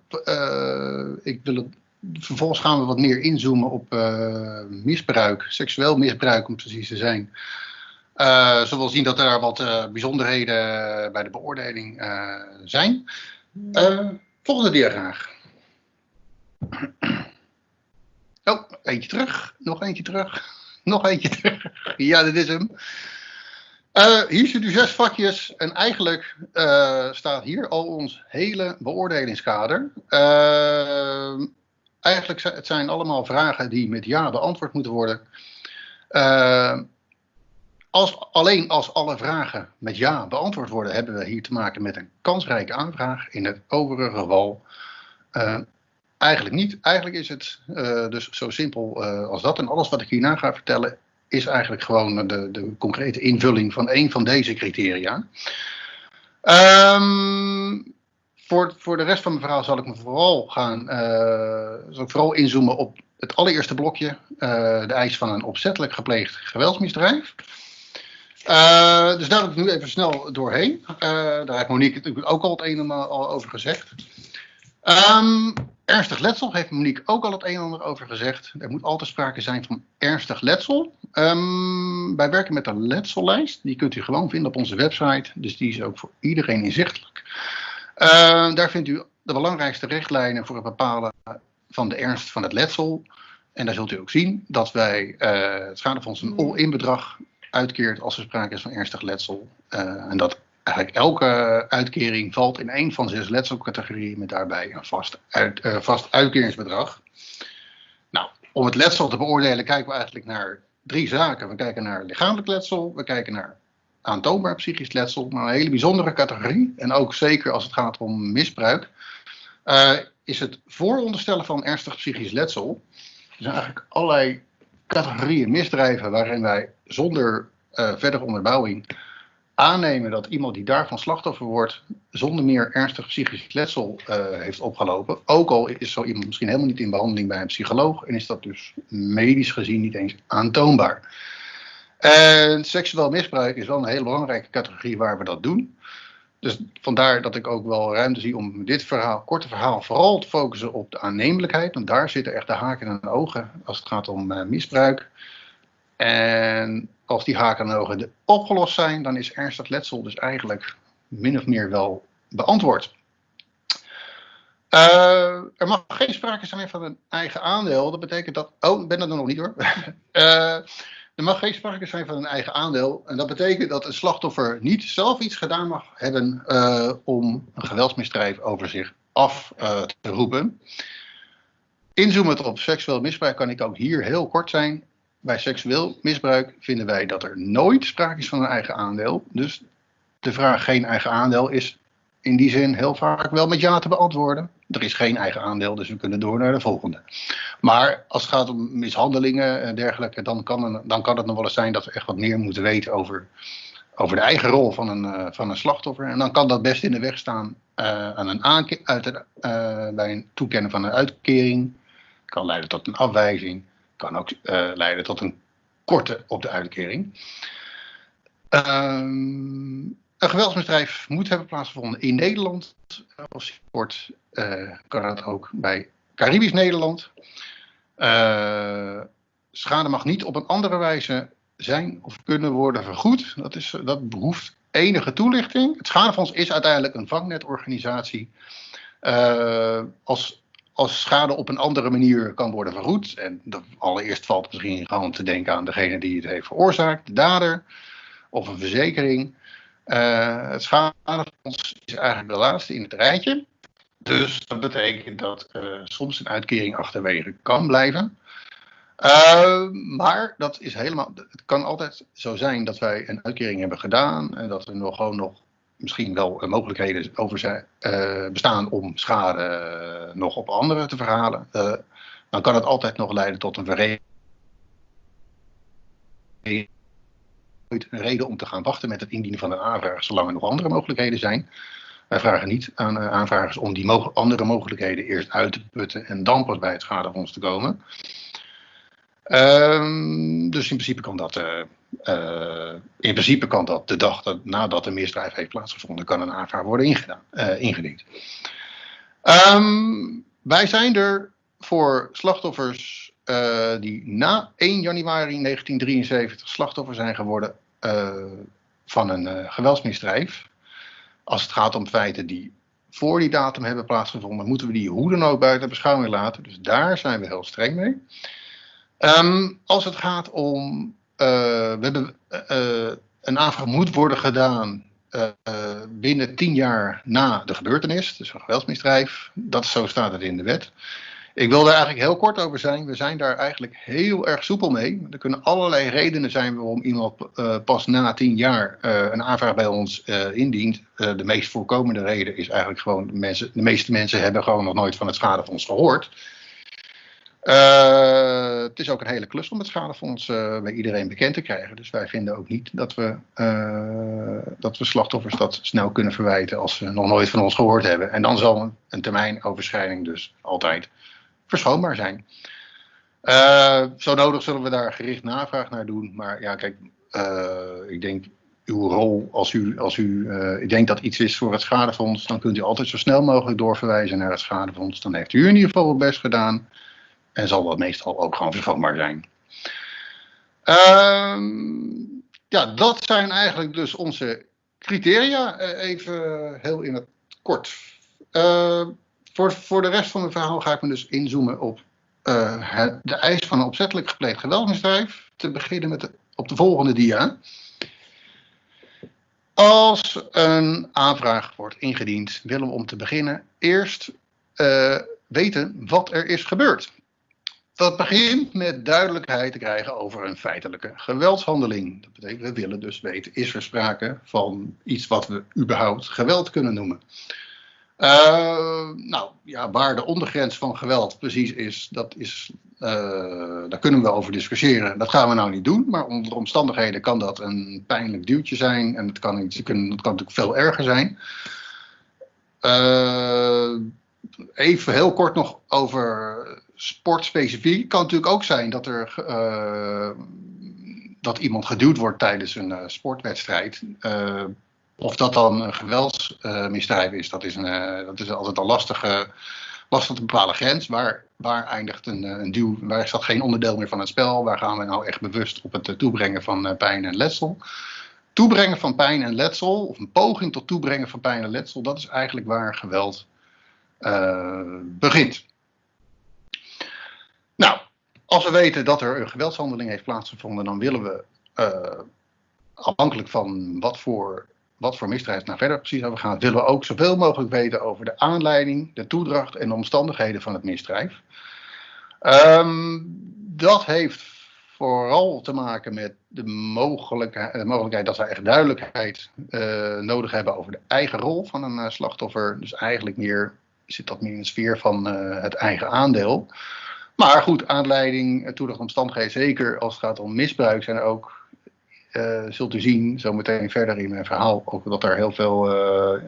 ik wil het, vervolgens gaan we wat meer inzoomen op misbruik, seksueel misbruik om precies te zijn. Uh, we zullen zien dat er wat uh, bijzonderheden bij de beoordeling uh, zijn. volgende dia graag. [clears throat] Oh, eentje terug. Nog eentje terug. [laughs] Nog eentje terug. [laughs] Ja, dit is hem. hier zitten zes vakjes en eigenlijk staat hier al ons hele beoordelingskader. eigenlijk het zijn allemaal vragen die met ja beantwoord moeten worden. Als, alleen als alle vragen met ja beantwoord worden, hebben we hier te maken met een kansrijke aanvraag. In het overige geval uh, eigenlijk niet. Eigenlijk is het uh, dus zo simpel uh, als dat. En alles wat ik hierna ga vertellen is eigenlijk gewoon de, de concrete invulling van een van deze criteria. Um, voor, voor de rest van mijn verhaal zal ik me vooral gaan zal ik vooral inzoomen op het allereerste blokje, de eis van een opzettelijk gepleegd geweldsmisdrijf. Uh, dus daar heb ik nu even snel doorheen. Uh, daar heeft Monique natuurlijk ook al het een en ander over gezegd. Um, ernstig letsel heeft Monique ook al het een en ander over gezegd. Er moet altijd sprake zijn van ernstig letsel. Um, wij werken met een letsellijst. Die kunt u gewoon vinden op onze website. Dus die is ook voor iedereen inzichtelijk. Uh, daar vindt u de belangrijkste richtlijnen voor het bepalen van de ernst van het letsel. En daar zult u ook zien dat wij het schadefonds een all-in bedrag uitkeert als er sprake is van ernstig letsel. Uh, en dat eigenlijk elke uitkering valt in een van zes letselcategorieën met daarbij een vast, uh, vast uitkeringsbedrag. Nou, om het letsel te beoordelen kijken we eigenlijk naar drie zaken. We kijken naar lichamelijk letsel, we kijken naar aantoonbaar psychisch letsel, maar een hele bijzondere categorie. En ook zeker als het gaat om misbruik, uh, is het vooronderstellen van ernstig psychisch letsel. Er zijn eigenlijk allerlei categorieën misdrijven waarin wij zonder uh, verdere onderbouwing aannemen dat iemand die daarvan slachtoffer wordt, zonder meer ernstig psychisch letsel uh, heeft opgelopen. Ook al is zo iemand misschien helemaal niet in behandeling bij een psycholoog en is dat dus medisch gezien niet eens aantoonbaar. En seksueel misbruik is wel een hele belangrijke categorie waar we dat doen. Dus vandaar dat ik ook wel ruimte zie om dit verhaal, korte verhaal vooral te focussen op de aannemelijkheid. Want daar zitten echt de haken en ogen als het gaat om uh, misbruik. En als die haken en ogen opgelost zijn, dan is ernstig letsel dus eigenlijk min of meer wel beantwoord. Uh, er mag geen sprake zijn van een eigen aandeel. Dat betekent dat. Oh, ben dat nog niet hoor. uh, [laughs] er mag geen sprake zijn van een eigen aandeel. En dat betekent dat een slachtoffer niet zelf iets gedaan mag hebben uh, om een geweldsmisdrijf over zich af te roepen. Inzoomend op seksueel misbruik kan ik ook hier heel kort zijn bij seksueel misbruik vinden wij dat er nooit sprake is van een eigen aandeel. Dus de vraag geen eigen aandeel is in die zin heel vaak wel met ja te beantwoorden. Er is geen eigen aandeel, dus we kunnen door naar de volgende. Maar als het gaat om mishandelingen en dergelijke, dan kan, dan kan het nog wel eens zijn dat we echt wat meer moeten weten over, over de eigen rol van een, uh, van een slachtoffer. En dan kan dat best in de weg staan uh, aan een uit, uh, bij een toekennen van een uitkering. Kan leiden tot een afwijzing kan ook leiden tot een korte op de uitkering. Um, een geweldsmisdrijf moet hebben plaatsgevonden in Nederland. Als kort kan dat ook bij Caribisch Nederland. Uh, schade mag niet op een andere wijze zijn of kunnen worden vergoed. Dat, is, dat behoeft enige toelichting. Het schadefonds is uiteindelijk een vangnetorganisatie. Uh, als als schade op een andere manier kan worden vergoed. En allereerst valt misschien gewoon te denken aan degene die het heeft veroorzaakt, de dader of een verzekering. Uh, het schadefonds is eigenlijk de laatste in het rijtje. Dus dat betekent dat uh, soms een uitkering achterwege kan blijven. Uh, maar dat is helemaal. Het kan altijd zo zijn dat wij een uitkering hebben gedaan en dat er nog gewoon nog misschien wel mogelijkheden over zijn, uh, bestaan om schade nog op anderen te verhalen, dan kan het altijd nog leiden tot een vereniging. Een reden om te gaan wachten met het indienen van een aanvraag, zolang er nog andere mogelijkheden zijn. Wij vragen niet aan aanvragers om die andere mogelijkheden eerst uit te putten en dan pas bij het schadefonds te komen. Um, dus in principe kan dat, uh, uh, in principe kan dat de dag dat, nadat de misdrijf heeft plaatsgevonden, kan een aanvraag worden ingedaan, ingediend. Um, wij zijn er voor slachtoffers die na 1 januari 1973 slachtoffer zijn geworden van een geweldsmisdrijf. Als het gaat om feiten die voor die datum hebben plaatsgevonden, moeten we die hoe dan ook buiten beschouwing laten. Dus daar zijn we heel streng mee. Um, als het gaat om, uh, we hebben uh, een aanvraag moet worden gedaan binnen tien jaar na de gebeurtenis, dus een geweldsmisdrijf. Dat zo staat het in de wet. Ik wil daar eigenlijk heel kort over zijn. We zijn daar eigenlijk heel erg soepel mee. Er kunnen allerlei redenen zijn waarom iemand pas na tien jaar een aanvraag bij ons indient. de meest voorkomende reden is eigenlijk gewoon, de, mensen, de meeste mensen hebben gewoon nog nooit van het schadefonds gehoord. Uh, het is ook een hele klus om het schadefonds bij iedereen bekend te krijgen. Dus wij vinden ook niet dat we, dat we slachtoffers dat snel kunnen verwijten als ze nog nooit van ons gehoord hebben. En dan zal een, een termijnoverschrijding dus altijd verschoonbaar zijn. zo nodig zullen we daar gericht navraag naar doen. Maar ja, kijk, ik denk uw rol als u, als u ik denk dat iets is voor het schadefonds, dan kunt u altijd zo snel mogelijk doorverwijzen naar het schadefonds. Dan heeft u in ieder geval het best gedaan. En zal dat meestal ook gewoon vervangbaar zijn. Um, ja, dat zijn eigenlijk dus onze criteria. Eh, even heel in het kort. Voor, voor de rest van het verhaal ga ik me dus inzoomen op uh, het, de eis van een opzettelijk gepleegd geweldsmisdrijf. Te beginnen met op de volgende dia. Als een aanvraag wordt ingediend, willen we om te beginnen eerst uh, weten wat er is gebeurd. dat begint met duidelijkheid te krijgen over een feitelijke geweldshandeling. Dat betekent, we willen dus weten, is er sprake van iets wat we überhaupt geweld kunnen noemen. Uh, nou ja, waar de ondergrens van geweld precies is, dat is uh, daar kunnen we over discussiëren. Dat gaan we nou niet doen, maar onder omstandigheden kan dat een pijnlijk duwtje zijn en het kan, het kan, natuurlijk veel erger zijn. Uh, even heel kort nog over sportspecifiek. Kan natuurlijk ook zijn dat er dat iemand geduwd wordt tijdens een sportwedstrijd. Of dat dan een geweldsmisdrijf is, dat is, een, uh, dat is altijd een lastige, lastig te bepalen grens. Waar, waar eindigt een, een duw, waar is dat geen onderdeel meer van het spel? Waar gaan we nou echt bewust op het toebrengen van pijn en letsel? Toebrengen van pijn en letsel, of een poging tot toebrengen van pijn en letsel, dat is eigenlijk waar geweld begint. Nou, als we weten dat er een geweldshandeling heeft plaatsgevonden, dan willen we afhankelijk van wat voor wat voor misdrijf nou verder precies over gaat, willen we ook zoveel mogelijk weten over de aanleiding, de toedracht en de omstandigheden van het misdrijf. Um, dat heeft vooral te maken met de mogelijkheid, mogelijkheid dat we echt duidelijkheid uh, nodig hebben over de eigen rol van een uh, slachtoffer. Dus eigenlijk meer zit dat meer in de sfeer van uh, het eigen aandeel. Maar goed, aanleiding, toedracht, omstandigheden, zeker als het gaat om misbruik, zijn er ook uh, zult u zien, zometeen verder in mijn verhaal, ook dat er heel veel, uh,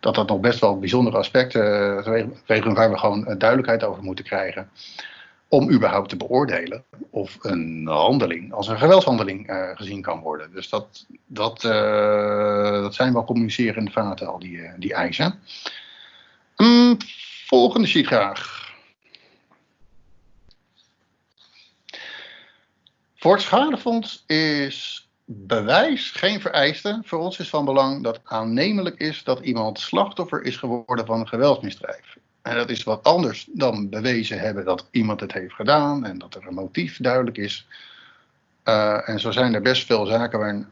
dat dat nog best wel bijzondere aspecten uh, waar we gewoon duidelijkheid over moeten krijgen. Om überhaupt te beoordelen of een handeling als een geweldshandeling gezien kan worden. Dus dat, dat, dat zijn wel communicerende vaten, al die, die eisen. Um, volgende sheet graag. Voor het schadefonds is bewijs geen vereiste. Voor ons is van belang dat aannemelijk is dat iemand slachtoffer is geworden van een geweldsmisdrijf. En dat is wat anders dan bewezen hebben dat iemand het heeft gedaan en dat er een motief duidelijk is. Uh, en zo zijn er best veel zaken waar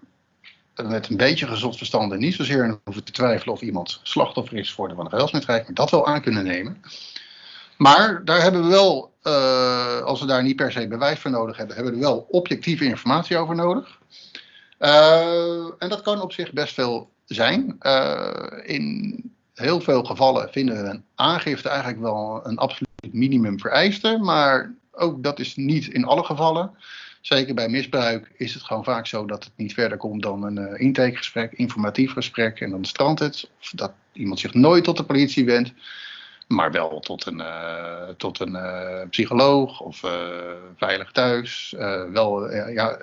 met een beetje gezond verstand en niet zozeer hoeven te twijfelen of iemand slachtoffer is geworden van een geweldsmisdrijf, maar dat wel aan kunnen nemen. Maar daar hebben we wel, uh, als we daar niet per se bewijs voor nodig hebben, hebben we er wel objectieve informatie over nodig. Uh, en dat kan op zich best veel zijn. Uh, in heel veel gevallen vinden we een aangifte eigenlijk wel een absoluut minimum vereiste. Maar ook dat is niet in alle gevallen. Zeker bij misbruik is het gewoon vaak zo dat het niet verder komt dan een uh, intakegesprek, informatief gesprek en dan strandt het. Of dat iemand zich nooit tot de politie wendt, maar wel tot een, tot een psycholoog of veilig thuis. wel ja,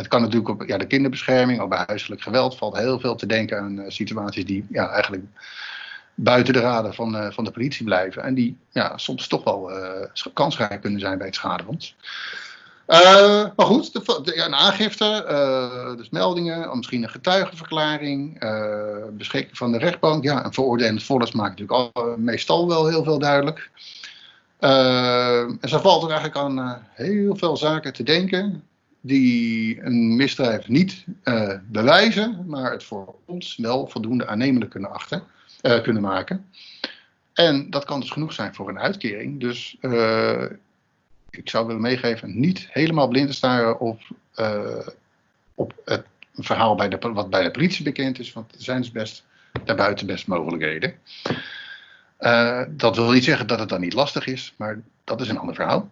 het kan natuurlijk op ja, de kinderbescherming, of bij huiselijk geweld valt heel veel te denken aan uh, situaties die ja, eigenlijk buiten de raden van, uh, van de politie blijven. En die ja, soms toch wel uh, kansrijk kunnen zijn bij het schadefonds. maar goed, de, een aangifte, dus meldingen, misschien een getuigenverklaring, beschikking van de rechtbank. Ja, een veroordelend vonnis maakt natuurlijk al, meestal wel heel veel duidelijk. en zo valt er eigenlijk aan heel veel zaken te denken die een misdrijf niet uh, bewijzen, maar het voor ons wel voldoende aannemelijk kunnen, achten, uh, kunnen maken. En dat kan dus genoeg zijn voor een uitkering. Dus uh, ik zou willen meegeven, niet helemaal blind te staren op, op het verhaal bij de, wat bij de politie bekend is, want er zijn dus best daarbuiten best mogelijkheden. dat wil niet zeggen dat het dan niet lastig is, maar dat is een ander verhaal.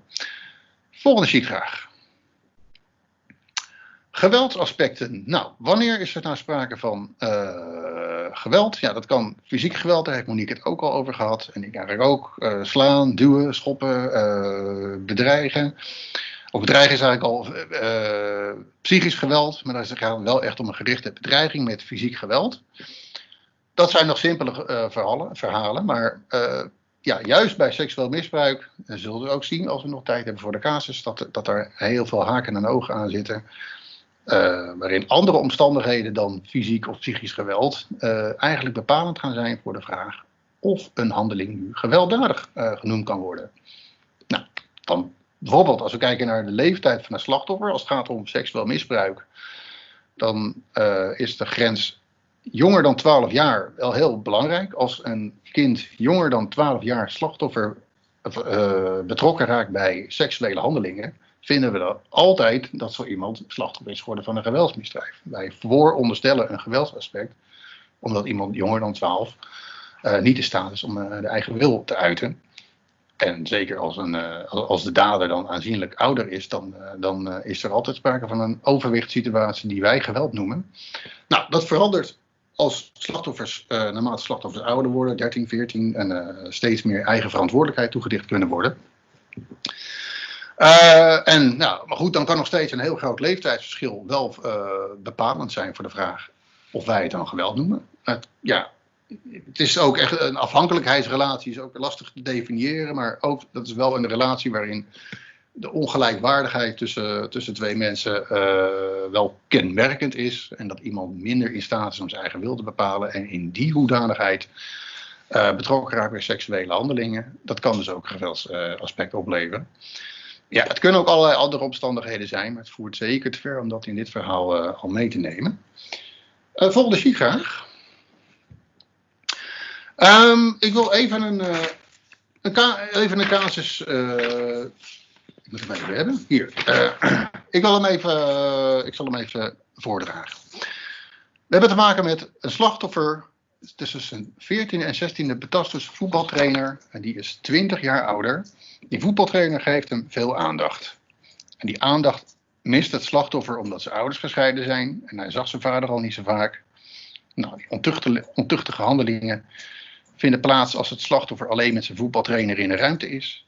Volgende sheet graag. Geweldsaspecten. Nou, wanneer is er nou sprake van uh, geweld? Ja, dat kan fysiek geweld, daar heeft Monique het ook al over gehad. En ik eigenlijk ook. Uh, slaan, duwen, schoppen, uh, bedreigen. Of bedreigen is eigenlijk al psychisch geweld, maar daar gaat het wel echt om een gerichte bedreiging met fysiek geweld. Dat zijn nog simpele verhalen, verhalen, maar ja, juist bij seksueel misbruik zullen we ook zien, als we nog tijd hebben voor de casus, dat, dat er heel veel haken en ogen aan zitten. Uh, waarin andere omstandigheden dan fysiek of psychisch geweld uh, eigenlijk bepalend gaan zijn voor de vraag of een handeling nu gewelddadig uh, genoemd kan worden. Nou, dan bijvoorbeeld als we kijken naar de leeftijd van een slachtoffer, als het gaat om seksueel misbruik, dan is de grens jonger dan 12 jaar wel heel belangrijk. Als een kind jonger dan 12 jaar slachtoffer betrokken raakt bij seksuele handelingen, vinden we dat altijd dat zo iemand slachtoffer is geworden van een geweldsmisdrijf. Wij vooronderstellen een geweldsaspect, omdat iemand jonger dan 12 uh, niet in staat is om uh, de eigen wil te uiten. En zeker als, een, als de dader dan aanzienlijk ouder is, dan, dan is er altijd sprake van een overwichtssituatie die wij geweld noemen. Nou, dat verandert als slachtoffers, naarmate slachtoffers ouder worden, 13, 14, en steeds meer eigen verantwoordelijkheid toegedicht kunnen worden. Uh, en, nou, maar goed, dan kan nog steeds een heel groot leeftijdsverschil wel bepalend zijn voor de vraag of wij het dan geweld noemen. Het, ja, het is ook echt een afhankelijkheidsrelatie, is ook lastig te definiëren, maar ook dat is wel een relatie waarin de ongelijkwaardigheid tussen, tussen twee mensen uh, wel kenmerkend is. En dat iemand minder in staat is om zijn eigen wil te bepalen. En in die hoedanigheid betrokken raakt bij seksuele handelingen. Dat kan dus ook een geweldsaspect uh, opleveren. Ja, het kunnen ook allerlei andere omstandigheden zijn. Maar het voert zeker te ver om dat in dit verhaal al mee te nemen. volgende sheet graag. Um, ik wil even een, een, even een casus ik moet hem even hebben. Hier. Uh, [clears throat] ik, wil hem even, uh, ik zal hem even voordragen. We hebben te maken met een slachtoffer tussen zijn 14e en 16e betastus voetbaltrainer. En die is 20 jaar ouder. Die voetbaltrainer geeft hem veel aandacht. En die aandacht mist het slachtoffer omdat zijn ouders gescheiden zijn. En hij zag zijn vader al niet zo vaak. Nou, die ontuchtige, handelingen vinden plaats als het slachtoffer alleen met zijn voetbaltrainer in de ruimte is.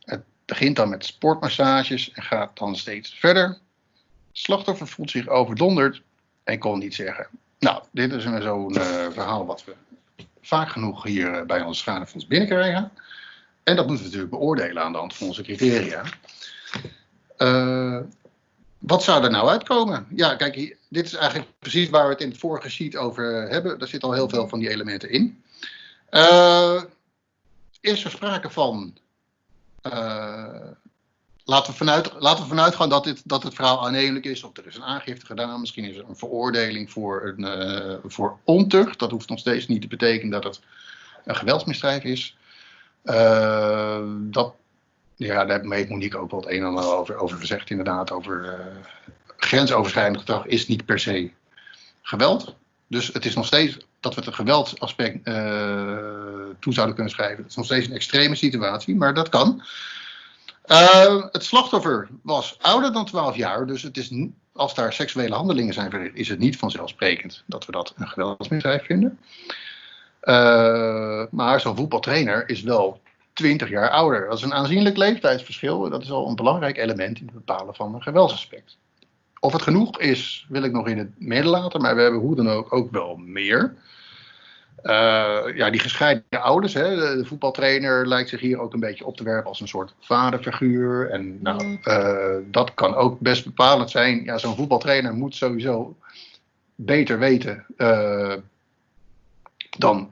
Het begint dan met sportmassages en gaat dan steeds verder. slachtoffer voelt zich overdonderd en kon niet zeggen. Nou, dit is zo'n uh, verhaal wat we vaak genoeg hier uh, bij ons schadefonds binnenkrijgen. En dat moeten we natuurlijk beoordelen aan de hand van onze criteria. Uh, wat zou er nou uitkomen? Ja, kijk, hier, dit is eigenlijk precies waar we het in het vorige sheet over hebben. Daar zit al heel veel van die elementen in. is er sprake van uh, laten, we vanuit, laten we vanuit gaan dat, dit, dat het verhaal aannemelijk is. Of er is een aangifte gedaan. Misschien is er een veroordeling voor, een, uh, voor ontucht. Dat hoeft nog steeds niet te betekenen dat het een geweldsmisdrijf is. Uh, dat, ja, daar heeft Monique ook wel het een en ander over, over gezegd. Inderdaad, over grensoverschrijdend gedrag is niet per se geweld. Dus het is nog steeds dat we het een geweldsaspect uh, toe zouden kunnen schrijven. Het is nog steeds een extreme situatie, maar dat kan. Uh, het slachtoffer was ouder dan 12 jaar, dus het is, als daar seksuele handelingen zijn verricht, is het niet vanzelfsprekend dat we dat een geweldsmisdrijf vinden. Uh, maar zo'n voetbaltrainer is wel 20 jaar ouder. Dat is een aanzienlijk leeftijdsverschil. Dat is al een belangrijk element in het bepalen van een geweldsaspect. Of het genoeg is, wil ik nog in het midden laten, maar we hebben hoe dan ook ook wel meer. Uh, ja, die gescheiden ouders, hè, de, voetbaltrainer lijkt zich hier ook een beetje op te werpen als een soort vaderfiguur. En nou, uh, dat kan ook best bepalend zijn. Ja, zo'n voetbaltrainer moet sowieso beter weten uh, dan,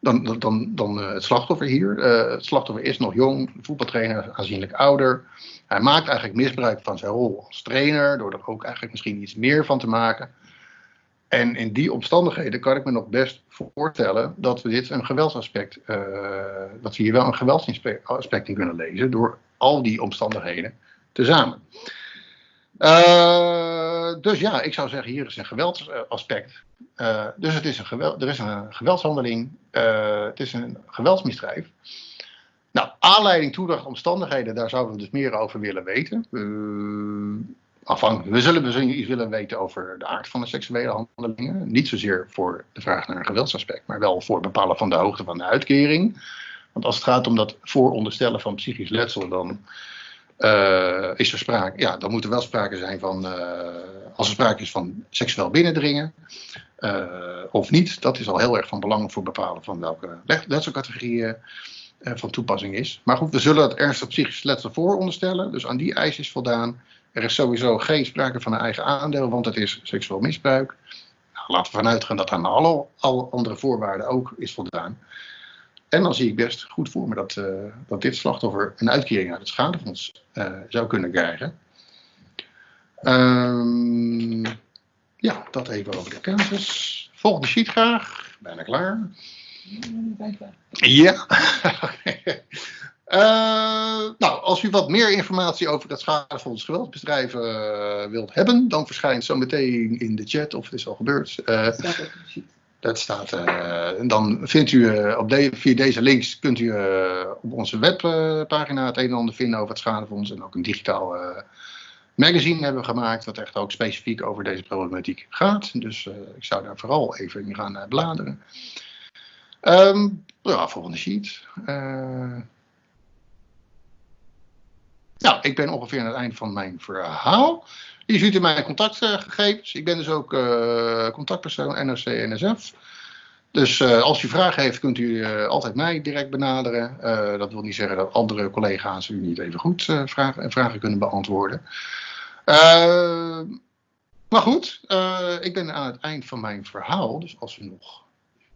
dan, dan, dan, dan het slachtoffer hier. het slachtoffer is nog jong, de voetbaltrainer aanzienlijk ouder. Hij maakt eigenlijk misbruik van zijn rol als trainer, door er ook eigenlijk misschien iets meer van te maken. En in die omstandigheden kan ik me nog best voorstellen dat we dit een geweldsaspect, uh, dat we hier wel een geweldsaspect in kunnen lezen door al die omstandigheden tezamen. Uh, dus ja, ik zou zeggen, hier is een geweldsaspect. Uh, dus het is een geweld, er is een geweldshandeling, het is een geweldsmisdrijf. Nou, aanleiding, toedracht, omstandigheden, daar zouden we dus meer over willen weten. We zullen dus iets willen weten over de aard van de seksuele handelingen. Niet zozeer voor de vraag naar een geweldsaspect, maar wel voor het bepalen van de hoogte van de uitkering. Want als het gaat om dat vooronderstellen van psychisch letsel, dan uh, is er sprake, ja, dan moet er wel sprake zijn van, uh, als er sprake is van seksueel binnendringen uh, of niet. Dat is al heel erg van belang voor bepalen van welke letselcategorieën van toepassing is. Maar goed, we zullen het ernstig psychisch letsel vooronderstellen, dus aan die eis is voldaan. Er is sowieso geen sprake van een eigen aandeel, want het is seksueel misbruik. Nou, laten we vanuit gaan dat aan alle, alle, andere voorwaarden ook is voldaan. En dan zie ik best goed voor me dat, uh, dat dit slachtoffer een uitkering uit het schadefonds uh, zou kunnen krijgen. Um, ja, dat even over de casus. Volgende sheet graag. Bijna klaar. Ja. [laughs] Uh, nou, als u wat meer informatie over het schadefonds geweldsbedrijven uh, wilt hebben, dan verschijnt zo meteen in de chat, of het is al gebeurd. Uh, dat staat. dan vindt u op de, via deze links kunt u op onze webpagina het een en ander vinden over het schadefonds en ook een digitaal magazine hebben we gemaakt, wat echt ook specifiek over deze problematiek gaat. Dus ik zou daar vooral even in gaan bladeren. Um, ja, volgende sheet. Nou, ik ben ongeveer aan het eind van mijn verhaal. Hier ziet u mijn contactgegevens. Ik ben dus ook uh, contactpersoon NOC-NSF. Dus uh, als u vragen heeft, kunt u uh, altijd mij direct benaderen. dat wil niet zeggen dat andere collega's u niet even goed vragen, vragen kunnen beantwoorden. maar goed, ik ben aan het eind van mijn verhaal. Dus als u nog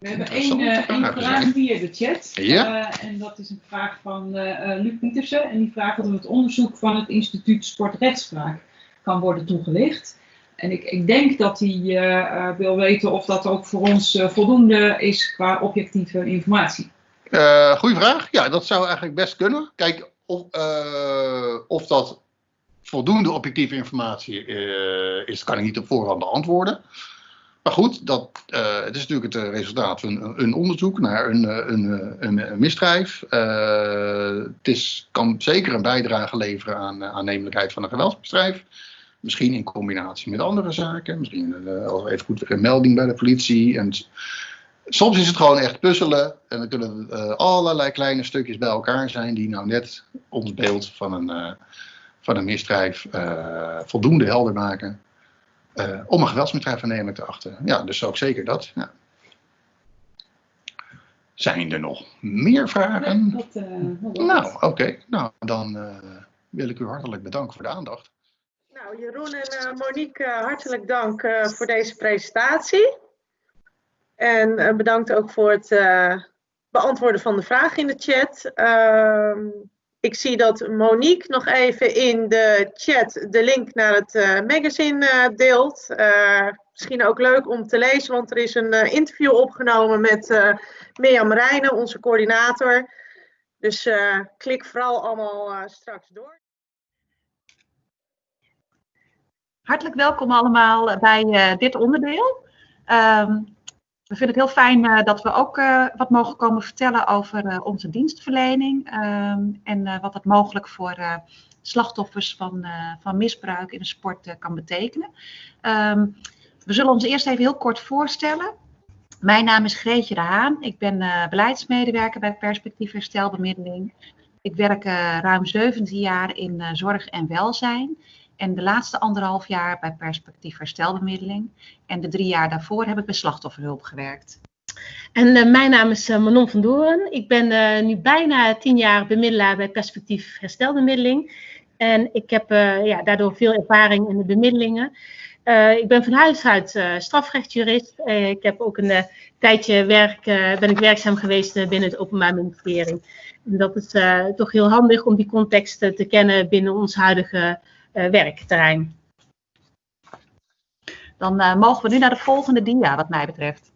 we hebben één, uh, vraag via de chat. Ja? Uh, en dat is een vraag van uh, Luc Pietersen. En die vraagt of het onderzoek van het instituut Sportrechtspraak kan worden toegelicht. En ik, ik denk dat hij wil weten of dat ook voor ons voldoende is qua objectieve informatie. goeie vraag. Ja, dat zou eigenlijk best kunnen. Kijk, of, of dat voldoende objectieve informatie is, kan ik niet op voorhand beantwoorden. Maar goed, dat, uh, het is natuurlijk het eh, resultaat van een, onderzoek naar een, eh, een, een, misdrijf. Uh, het is, kan zeker een bijdrage leveren aan aannemelijkheid van een geweldsmisdrijf. Misschien in combinatie met andere zaken. Misschien uh, even goed een melding bij de politie. En soms is het gewoon echt puzzelen. En dan kunnen uh, allerlei kleine stukjes bij elkaar zijn die nou net ons beeld van een, van een misdrijf voldoende helder maken. Uh, om een geweldsmisdrijf te achten. Ja, dus ook zeker dat. Ja. Zijn er nog meer vragen? Nee, dat, uh, nou, oké. Nou, dan uh, wil ik u hartelijk bedanken voor de aandacht. Nou, Jeroen en Monique, hartelijk dank voor deze presentatie. En bedankt ook voor het beantwoorden van de vragen in de chat. Ehm, ik zie dat Monique nog even in de chat de link naar het uh, magazine uh, deelt. Uh, misschien ook leuk om te lezen, want er is een interview opgenomen met Mirjam Rijnen, onze coördinator. Dus klik vooral allemaal straks door. Hartelijk welkom allemaal bij dit onderdeel. Um, we vinden het heel fijn uh, dat we ook uh, wat mogen komen vertellen over uh, onze dienstverlening um, en wat dat mogelijk voor slachtoffers van, van misbruik in de sport kan betekenen. Um, we zullen ons eerst even heel kort voorstellen. Mijn naam is Greetje de Haan. Ik ben beleidsmedewerker bij Perspectief Herstelbemiddeling. Ik werk ruim 17 jaar in zorg en welzijn. En de laatste anderhalf jaar bij Perspectief Herstelbemiddeling. En de drie jaar daarvoor heb ik bij slachtofferhulp gewerkt. En uh, mijn naam is uh, Manon van Doren. Ik ben uh, nu bijna tien jaar bemiddelaar bij Perspectief Herstelbemiddeling. En ik heb ja, daardoor veel ervaring in de bemiddelingen. ik ben van huis uit strafrechtjurist. ik heb ook een tijdje werk, ben ik werkzaam geweest binnen het Openbaar Ministerie. En dat is toch heel handig om die context te kennen binnen ons huidige werkterrein. Dan uh, mogen we nu naar de volgende dia, wat mij betreft.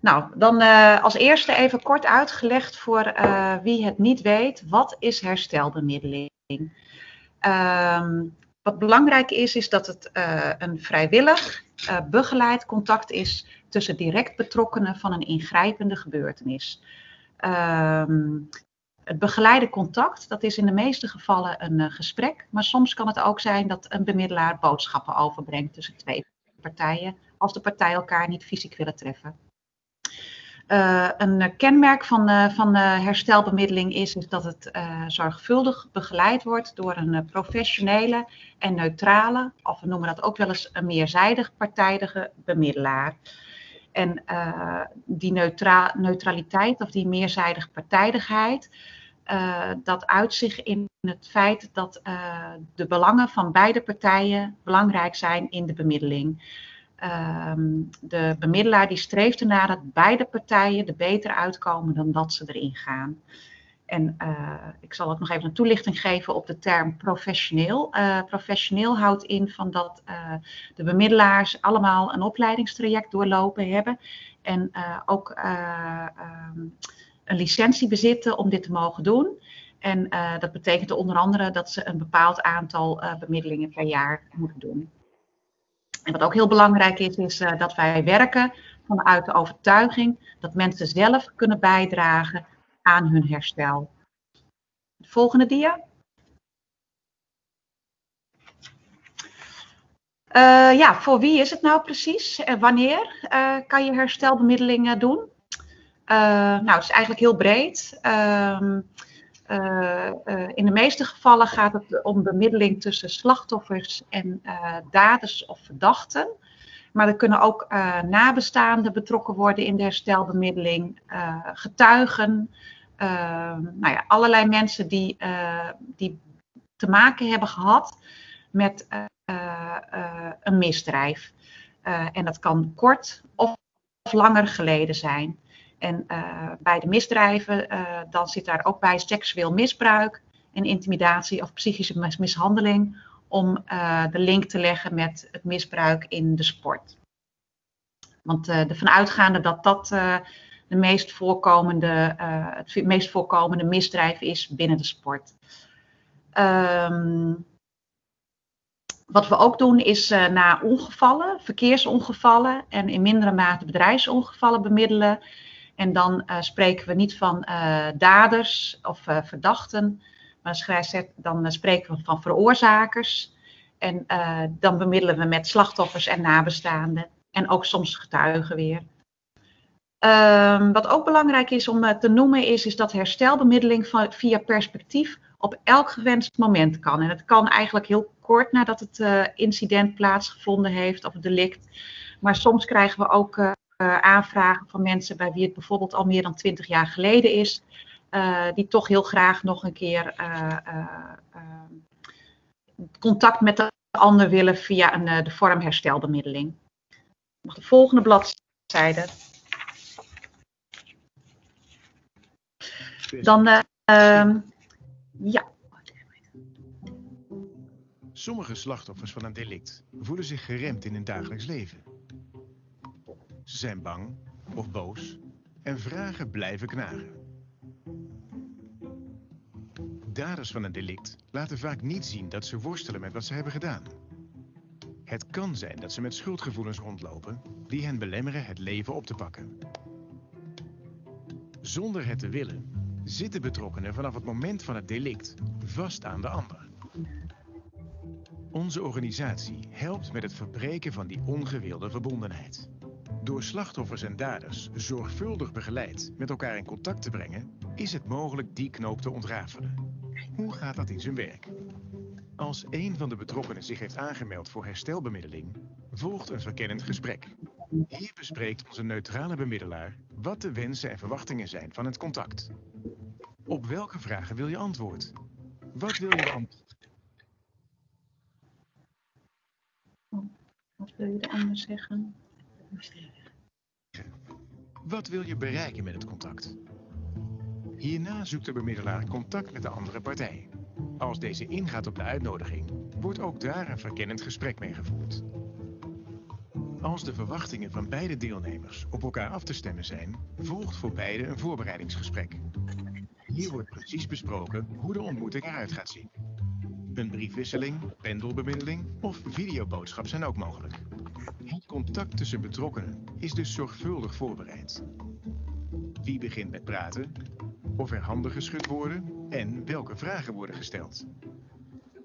Nou, dan uh, als eerste even kort uitgelegd voor wie het niet weet. Wat is herstelbemiddeling? Um, wat belangrijk is, is dat het een vrijwillig begeleid contact is tussen direct betrokkenen van een ingrijpende gebeurtenis. Het begeleide contact, dat is in de meeste gevallen een uh, gesprek, maar soms kan het ook zijn dat een bemiddelaar boodschappen overbrengt tussen twee partijen, als de partijen elkaar niet fysiek willen treffen. Uh, een kenmerk van, van herstelbemiddeling is, is dat het zorgvuldig begeleid wordt door een professionele en neutrale, of we noemen dat ook wel eens een meerzijdig partijdige bemiddelaar. En die neutra neutraliteit of die meerzijdige partijdigheid, uh, dat uit zich in het feit dat uh, de belangen van beide partijen belangrijk zijn in de bemiddeling. Um, de bemiddelaar die streeft ernaar dat beide partijen er beter uitkomen dan dat ze erin gaan. En uh, ik zal ook nog even een toelichting geven op de term professioneel. Uh, professioneel houdt in van dat uh, de bemiddelaars allemaal een opleidingstraject doorlopen hebben. En ook um, een licentie bezitten om dit te mogen doen. En dat betekent onder andere dat ze een bepaald aantal bemiddelingen per jaar moeten doen. En wat ook heel belangrijk is, is dat wij werken vanuit de overtuiging dat mensen zelf kunnen bijdragen aan hun herstel. De volgende dia. Uh, ja, voor wie is het nou precies en wanneer uh, kan je herstelbemiddelingen doen? Uh, nou, het is eigenlijk heel breed. Ehm, in de meeste gevallen gaat het om bemiddeling tussen slachtoffers en daders of verdachten. Maar er kunnen ook nabestaanden betrokken worden in de herstelbemiddeling, getuigen, nou ja, allerlei mensen die, eh, die te maken hebben gehad met eh, eh, een misdrijf. en dat kan kort of, langer geleden zijn. En bij de misdrijven, dan zit daar ook bij seksueel misbruik en intimidatie of psychische mishandeling om de link te leggen met het misbruik in de sport. Want ervan uitgaande dat dat de meest voorkomende, uh, het meest voorkomende misdrijf is binnen de sport. Um, wat we ook doen is uh, na ongevallen, verkeersongevallen en in mindere mate bedrijfsongevallen bemiddelen. En dan uh, spreken we niet van daders of verdachten, maar dan spreken we van veroorzakers. En dan bemiddelen we met slachtoffers en nabestaanden en ook soms getuigen weer. Um, wat ook belangrijk is om uh, te noemen is, is dat herstelbemiddeling via perspectief op elk gewenst moment kan. En het kan eigenlijk heel kort nadat het uh, incident plaatsgevonden heeft of het delict. Maar soms krijgen we ook uh, aanvragen van mensen bij wie het bijvoorbeeld al meer dan twintig jaar geleden is. die toch heel graag nog een keer contact met de ander willen via een, de vorm herstelbemiddeling. Mag de volgende bladzijde. Dan, uh, uh, ja. Sommige slachtoffers van een delict voelen zich geremd in hun dagelijks leven. Ze zijn bang of boos en vragen blijven knagen. Daders van een delict laten vaak niet zien dat ze worstelen met wat ze hebben gedaan. Het kan zijn dat ze met schuldgevoelens rondlopen die hen belemmeren het leven op te pakken. Zonder het te willen zitten betrokkenen vanaf het moment van het delict vast aan de ander. Onze organisatie helpt met het verbreken van die ongewilde verbondenheid. Door slachtoffers en daders zorgvuldig begeleid met elkaar in contact te brengen, is het mogelijk die knoop te ontrafelen. Hoe gaat dat in zijn werk? Als een van de betrokkenen zich heeft aangemeld voor herstelbemiddeling, volgt een verkennend gesprek. Hier bespreekt onze neutrale bemiddelaar wat de wensen en verwachtingen zijn van het contact. Op welke vragen wil je antwoord? Wat wil je antwoord? Wat wil je de ander zeggen? Wat wil je bereiken met het contact? Hierna zoekt de bemiddelaar contact met de andere partij. Als deze ingaat op de uitnodiging, wordt ook daar een verkennend gesprek mee gevoerd. Als de verwachtingen van beide deelnemers op elkaar af te stemmen zijn, volgt voor beide een voorbereidingsgesprek. Hier wordt precies besproken hoe de ontmoeting eruit gaat zien. Een briefwisseling, pendelbemiddeling of videoboodschap zijn ook mogelijk. Het contact tussen betrokkenen is dus zorgvuldig voorbereid. Wie begint met praten? Of er handen geschud worden? En welke vragen worden gesteld?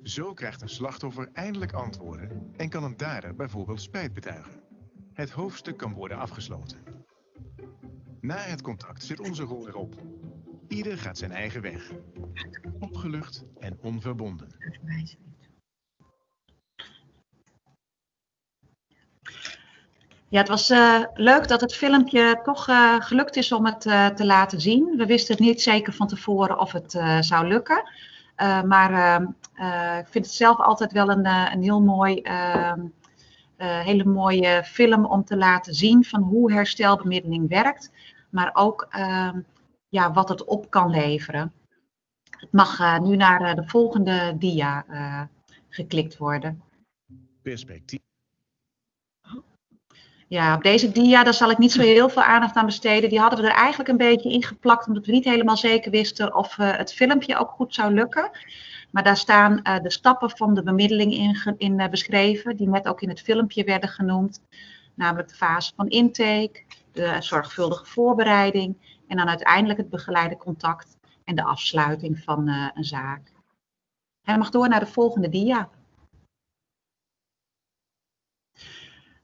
Zo krijgt een slachtoffer eindelijk antwoorden en kan een dader bijvoorbeeld spijt betuigen. Het hoofdstuk kan worden afgesloten. Na het contact zit onze rol erop. Ieder gaat zijn eigen weg. Opgelucht en onverbonden. Ja, het was uh, leuk dat het filmpje toch uh, gelukt is om het uh, te laten zien. We wisten het niet zeker van tevoren of het zou lukken. maar ik vind het zelf altijd wel een, een heel mooi, ehm, hele mooie film om te laten zien van hoe herstelbemiddeling werkt. Maar ook ehm, ja, wat het op kan leveren. Het mag nu naar de volgende dia geklikt worden. Perspectief. Ja, op deze dia daar zal ik niet zo heel veel aandacht aan besteden. Die hadden we er eigenlijk een beetje ingeplakt, omdat we niet helemaal zeker wisten of uh, het filmpje ook goed zou lukken. Maar daar staan uh, de stappen van de bemiddeling in, in uh, beschreven, die net ook in het filmpje werden genoemd. Namelijk de fase van intake, de zorgvuldige voorbereiding en dan uiteindelijk het begeleide contact en de afsluiting van een zaak. Hij mag door naar de volgende dia.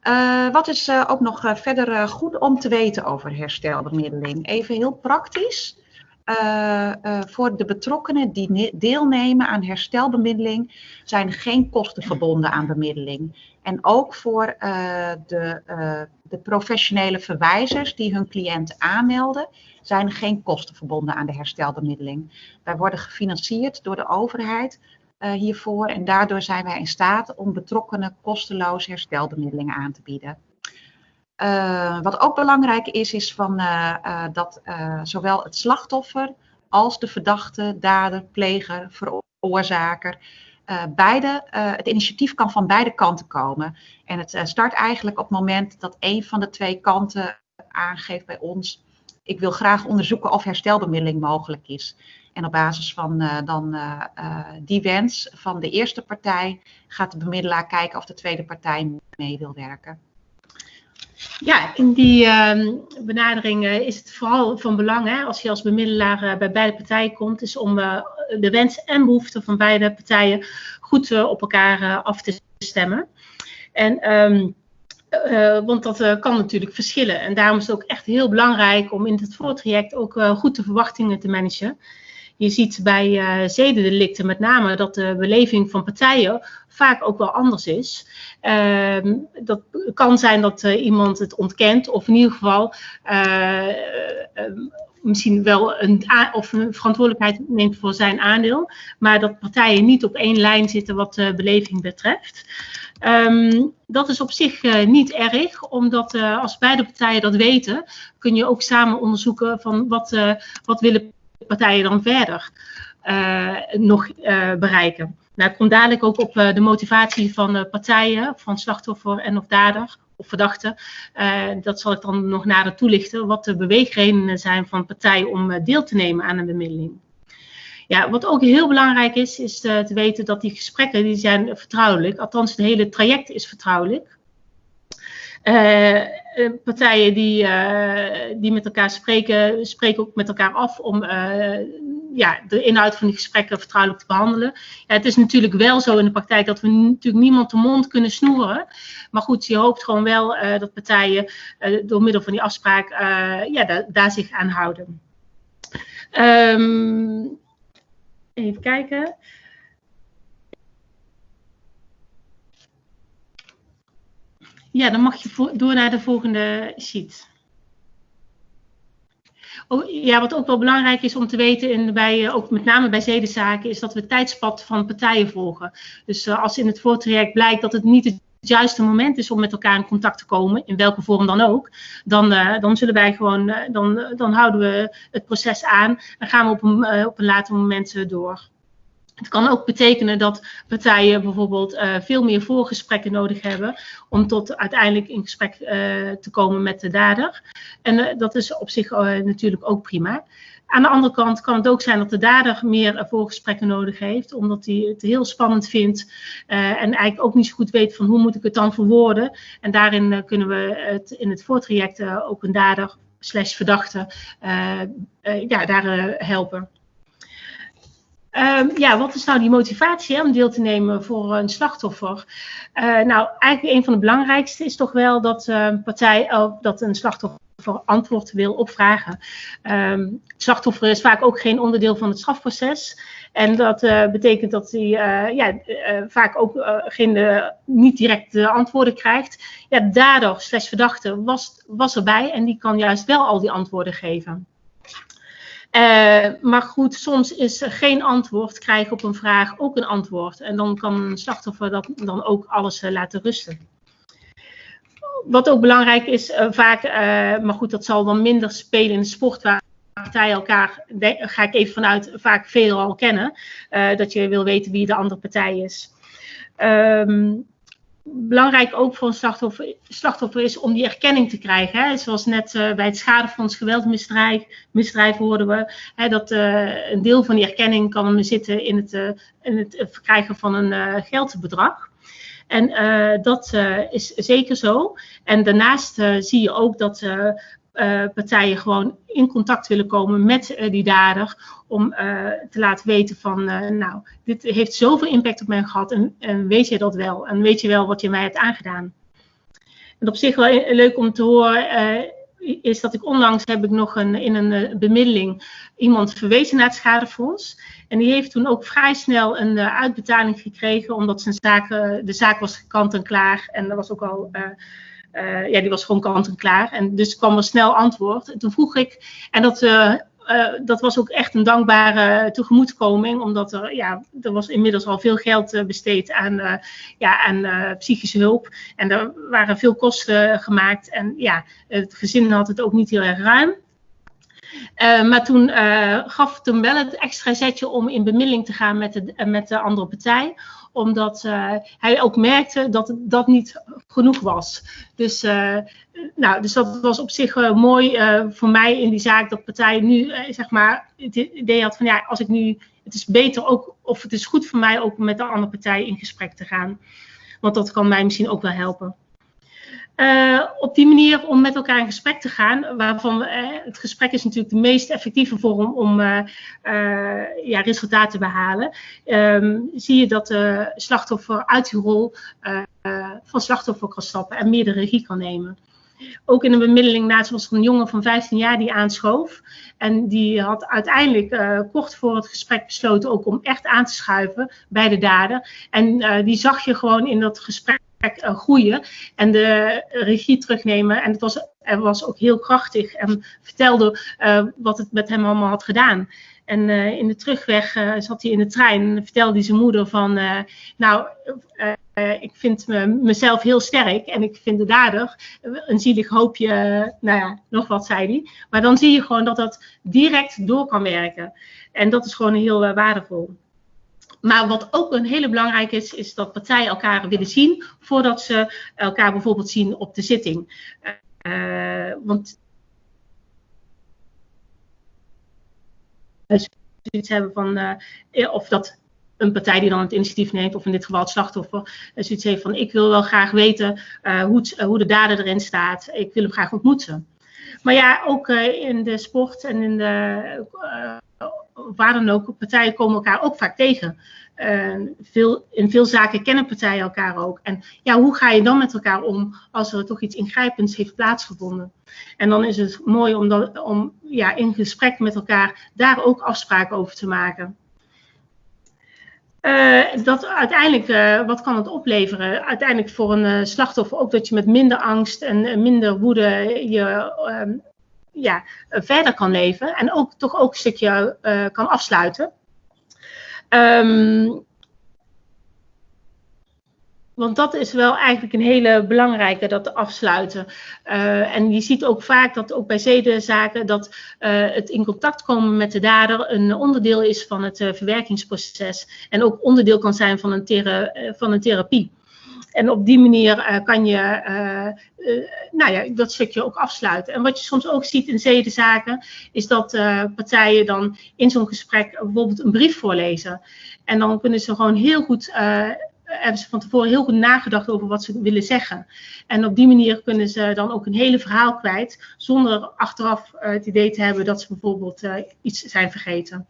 Uh, wat is uh, ook nog verder goed om te weten over herstelbemiddeling? Even heel praktisch. voor de betrokkenen die deelnemen aan herstelbemiddeling zijn geen kosten verbonden aan bemiddeling. En ook voor de, de professionele verwijzers die hun cliënt aanmelden, zijn geen kosten verbonden aan de herstelbemiddeling. Wij worden gefinancierd door de overheid uh, hiervoor. En daardoor zijn wij in staat om betrokkenen kosteloos herstelbemiddelingen aan te bieden. Wat ook belangrijk is, is van, dat zowel het slachtoffer als de verdachte, dader, pleger, veroorzaker, beide, het initiatief kan van beide kanten komen. En het start eigenlijk op het moment dat een van de twee kanten aangeeft bij ons, ik wil graag onderzoeken of herstelbemiddeling mogelijk is. En op basis van uh, dan, uh, uh, die wens van de eerste partij gaat de bemiddelaar kijken of de tweede partij mee wil werken. Ja, in die ehm, benadering is het vooral van belang, hè, als je als bemiddelaar bij beide partijen komt, is om de wens en behoeften van beide partijen goed op elkaar af te stemmen. En uh, want dat kan natuurlijk verschillen. En daarom is het ook echt heel belangrijk om in het voortraject ook goed de verwachtingen te managen. Je ziet bij uh, zedendelicten met name dat de beleving van partijen vaak ook wel anders is. Uh, dat kan zijn dat uh, iemand het ontkent of in ieder geval uh, misschien wel een, of verantwoordelijkheid neemt voor zijn aandeel, maar dat partijen niet op één lijn zitten wat de beleving betreft. Um, dat is op zich niet erg, omdat als beide partijen dat weten, kun je ook samen onderzoeken van wat, uh, wat willen partijen dan verder nog bereiken. Nou, ik kom dadelijk ook op de motivatie van partijen, van slachtoffer en of dader of verdachte. dat zal ik dan nog nader toelichten, wat de beweegredenen zijn van partijen om deel te nemen aan een bemiddeling. Ja, wat ook heel belangrijk is, is te weten dat die gesprekken die zijn vertrouwelijk. Althans, het hele traject is vertrouwelijk. Uh, partijen die, uh, die met elkaar spreken, spreken ook met elkaar af om uh, ja, de inhoud van die gesprekken vertrouwelijk te behandelen. Ja, het is natuurlijk wel zo in de praktijk dat we natuurlijk niemand de mond kunnen snoeren. Maar goed, je hoopt gewoon wel dat partijen door middel van die afspraak ja, da daar zich aan houden. Um, Even kijken. Ja, dan mag je door naar de volgende sheet. Oh, ja, wat ook wel belangrijk is om te weten, in, bij, eh, ook met name bij zedenzaken, is dat we het tijdspad van partijen volgen. Dus uh, als in het voortraject blijkt dat het niet het juiste moment is om met elkaar in contact te komen, in welke vorm dan ook, dan, uh, dan zullen wij gewoon, dan, dan houden we het proces aan en gaan we op een, op een later moment door. Het kan ook betekenen dat partijen bijvoorbeeld uh, veel meer voorgesprekken nodig hebben om tot uiteindelijk in gesprek uh, te komen met de dader. En uh, dat is op zich natuurlijk ook prima. Aan de andere kant kan het ook zijn dat de dader meer voorgesprekken nodig heeft, omdat hij het heel spannend vindt en eigenlijk ook niet zo goed weet van hoe moet ik het dan verwoorden. En daarin kunnen we het in het voortraject ook een dader slash verdachte ja, daar helpen. Um, ja, wat is nou die motivatie om deel te nemen voor een slachtoffer? Uh, nou, eigenlijk een van de belangrijkste is toch wel dat, uh, partij, dat een slachtoffer antwoord wil opvragen. Um, het slachtoffer is vaak ook geen onderdeel van het strafproces. En dat uh, betekent dat hij uh, ja, vaak ook geen, niet direct de antwoorden krijgt. Ja, daardoor, slash verdachte, was, was erbij en die kan juist wel al die antwoorden geven. Uh, maar goed, soms is geen antwoord krijgen op een vraag ook een antwoord. En dan kan een slachtoffer dat dan ook alles uh, laten rusten. Wat ook belangrijk is, uh, vaak, maar goed, dat zal dan minder spelen in de sport, waar partijen elkaar, ga ik even vanuit, vaak veelal kennen. dat je wil weten wie de andere partij is. Um, belangrijk ook voor een slachtoffer, slachtoffer, is om die erkenning te krijgen. Hè. Zoals net uh, bij het schadefonds geweldmisdrijf misdrijf hoorden we hè, dat uh, een deel van die erkenning kan zitten in het, uh, in het verkrijgen van een geldbedrag. En dat is zeker zo. En daarnaast zie je ook dat partijen gewoon in contact willen komen met uh, die dader. Om uh, te laten weten van, nou, dit heeft zoveel impact op mij gehad. En, en, weet je dat wel? En weet je wel wat je mij hebt aangedaan? En op zich wel leuk om te horen is dat ik onlangs heb ik nog een, in een bemiddeling iemand verwezen naar het schadefonds. En die heeft toen ook vrij snel een uitbetaling gekregen, omdat zijn zaak, de zaak was kant en klaar. En er was ook al uh, ja, die was gewoon kant en klaar. En dus kwam er snel antwoord. En toen vroeg ik, en dat, uh, uh, dat was ook echt een dankbare tegemoetkoming, omdat er, ja, er was inmiddels al veel geld besteed aan, ja, aan psychische hulp. En er waren veel kosten gemaakt. En ja, het gezin had het ook niet heel erg ruim. Maar toen uh, gaf hem wel het extra zetje om in bemiddeling te gaan met de, met de andere partij omdat uh, hij ook merkte dat dat niet genoeg was. Dus, uh, nou, dus dat was op zich uh, mooi voor mij in die zaak dat partij nu zeg maar het idee had van ja, als ik nu, het is beter ook, of het is goed voor mij ook met de andere partij in gesprek te gaan. Want dat kan mij misschien ook wel helpen. Uh, op die manier om met elkaar in gesprek te gaan, waarvan uh, het gesprek is natuurlijk de meest effectieve vorm om uh, ja, resultaten te behalen, um, zie je dat de slachtoffer uit die rol van slachtoffer kan stappen en meer de regie kan nemen. Ook in een bemiddeling naast was er een jongen van 15 jaar die aanschoof. En die had uiteindelijk kort voor het gesprek besloten ook om echt aan te schuiven bij de dader. En die zag je gewoon in dat gesprek groeien en de regie terugnemen. En het was, hij was ook heel krachtig en vertelde uh, wat het met hem allemaal had gedaan. En uh, in de terugweg zat hij in de trein en vertelde zijn moeder van, nou, ik vind me, mezelf heel sterk en ik vind de dader een zielig hoopje, nou ja, nog wat zei hij. Maar dan zie je gewoon dat dat direct door kan werken. En dat is gewoon heel waardevol. Maar wat ook een hele belangrijke is, is dat partijen elkaar willen zien voordat ze elkaar bijvoorbeeld zien op de zitting. Uh, want zoiets hebben van, uh, of dat een partij die dan het initiatief neemt, of in dit geval het slachtoffer, zoiets heeft van ik wil wel graag weten hoe, het, hoe, de dader erin staat. Ik wil hem graag ontmoeten. Maar ja, ook in de sport en in de waar dan ook, partijen komen elkaar ook vaak tegen. Veel, in veel zaken kennen partijen elkaar ook. En ja, hoe ga je dan met elkaar om als er toch iets ingrijpends heeft plaatsgevonden? En dan is het mooi om, om ja, in gesprek met elkaar daar ook afspraken over te maken. Uh, dat uiteindelijk, uh, wat kan het opleveren? Uiteindelijk voor een uh, slachtoffer ook dat je met minder angst en minder woede je ja, verder kan leven en ook toch ook een stukje uh, kan afsluiten. Um, want dat is wel eigenlijk een hele belangrijke, dat afsluiten. Uh, en je ziet ook vaak dat ook bij zedenzaken dat het in contact komen met de dader een onderdeel is van het verwerkingsproces. En ook onderdeel kan zijn van een, thera van een therapie. En op die manier uh, kan je uh, uh, nou ja, dat stukje ook afsluiten. En wat je soms ook ziet in zedenzaken, is dat partijen dan in zo'n gesprek bijvoorbeeld een brief voorlezen. En dan kunnen ze gewoon heel goed hebben ze van tevoren heel goed nagedacht over wat ze willen zeggen. En op die manier kunnen ze dan ook een hele verhaal kwijt, zonder achteraf het idee te hebben dat ze bijvoorbeeld iets zijn vergeten.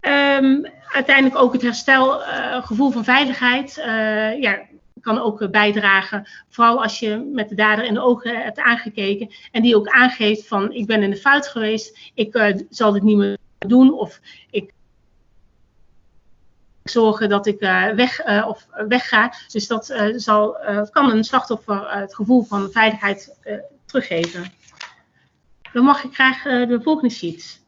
Um, uiteindelijk ook het herstelgevoel uh, van veiligheid. Uh, ja, kan ook bijdragen. Vooral als je met de dader in de ogen hebt aangekeken. En die ook aangeeft van ik ben in de fout geweest. Ik zal dit niet meer doen. Of ik zorgen dat ik weg, of wegga. Dus dat zal, kan een slachtoffer het gevoel van veiligheid teruggeven. Dan mag ik graag de volgende sheet.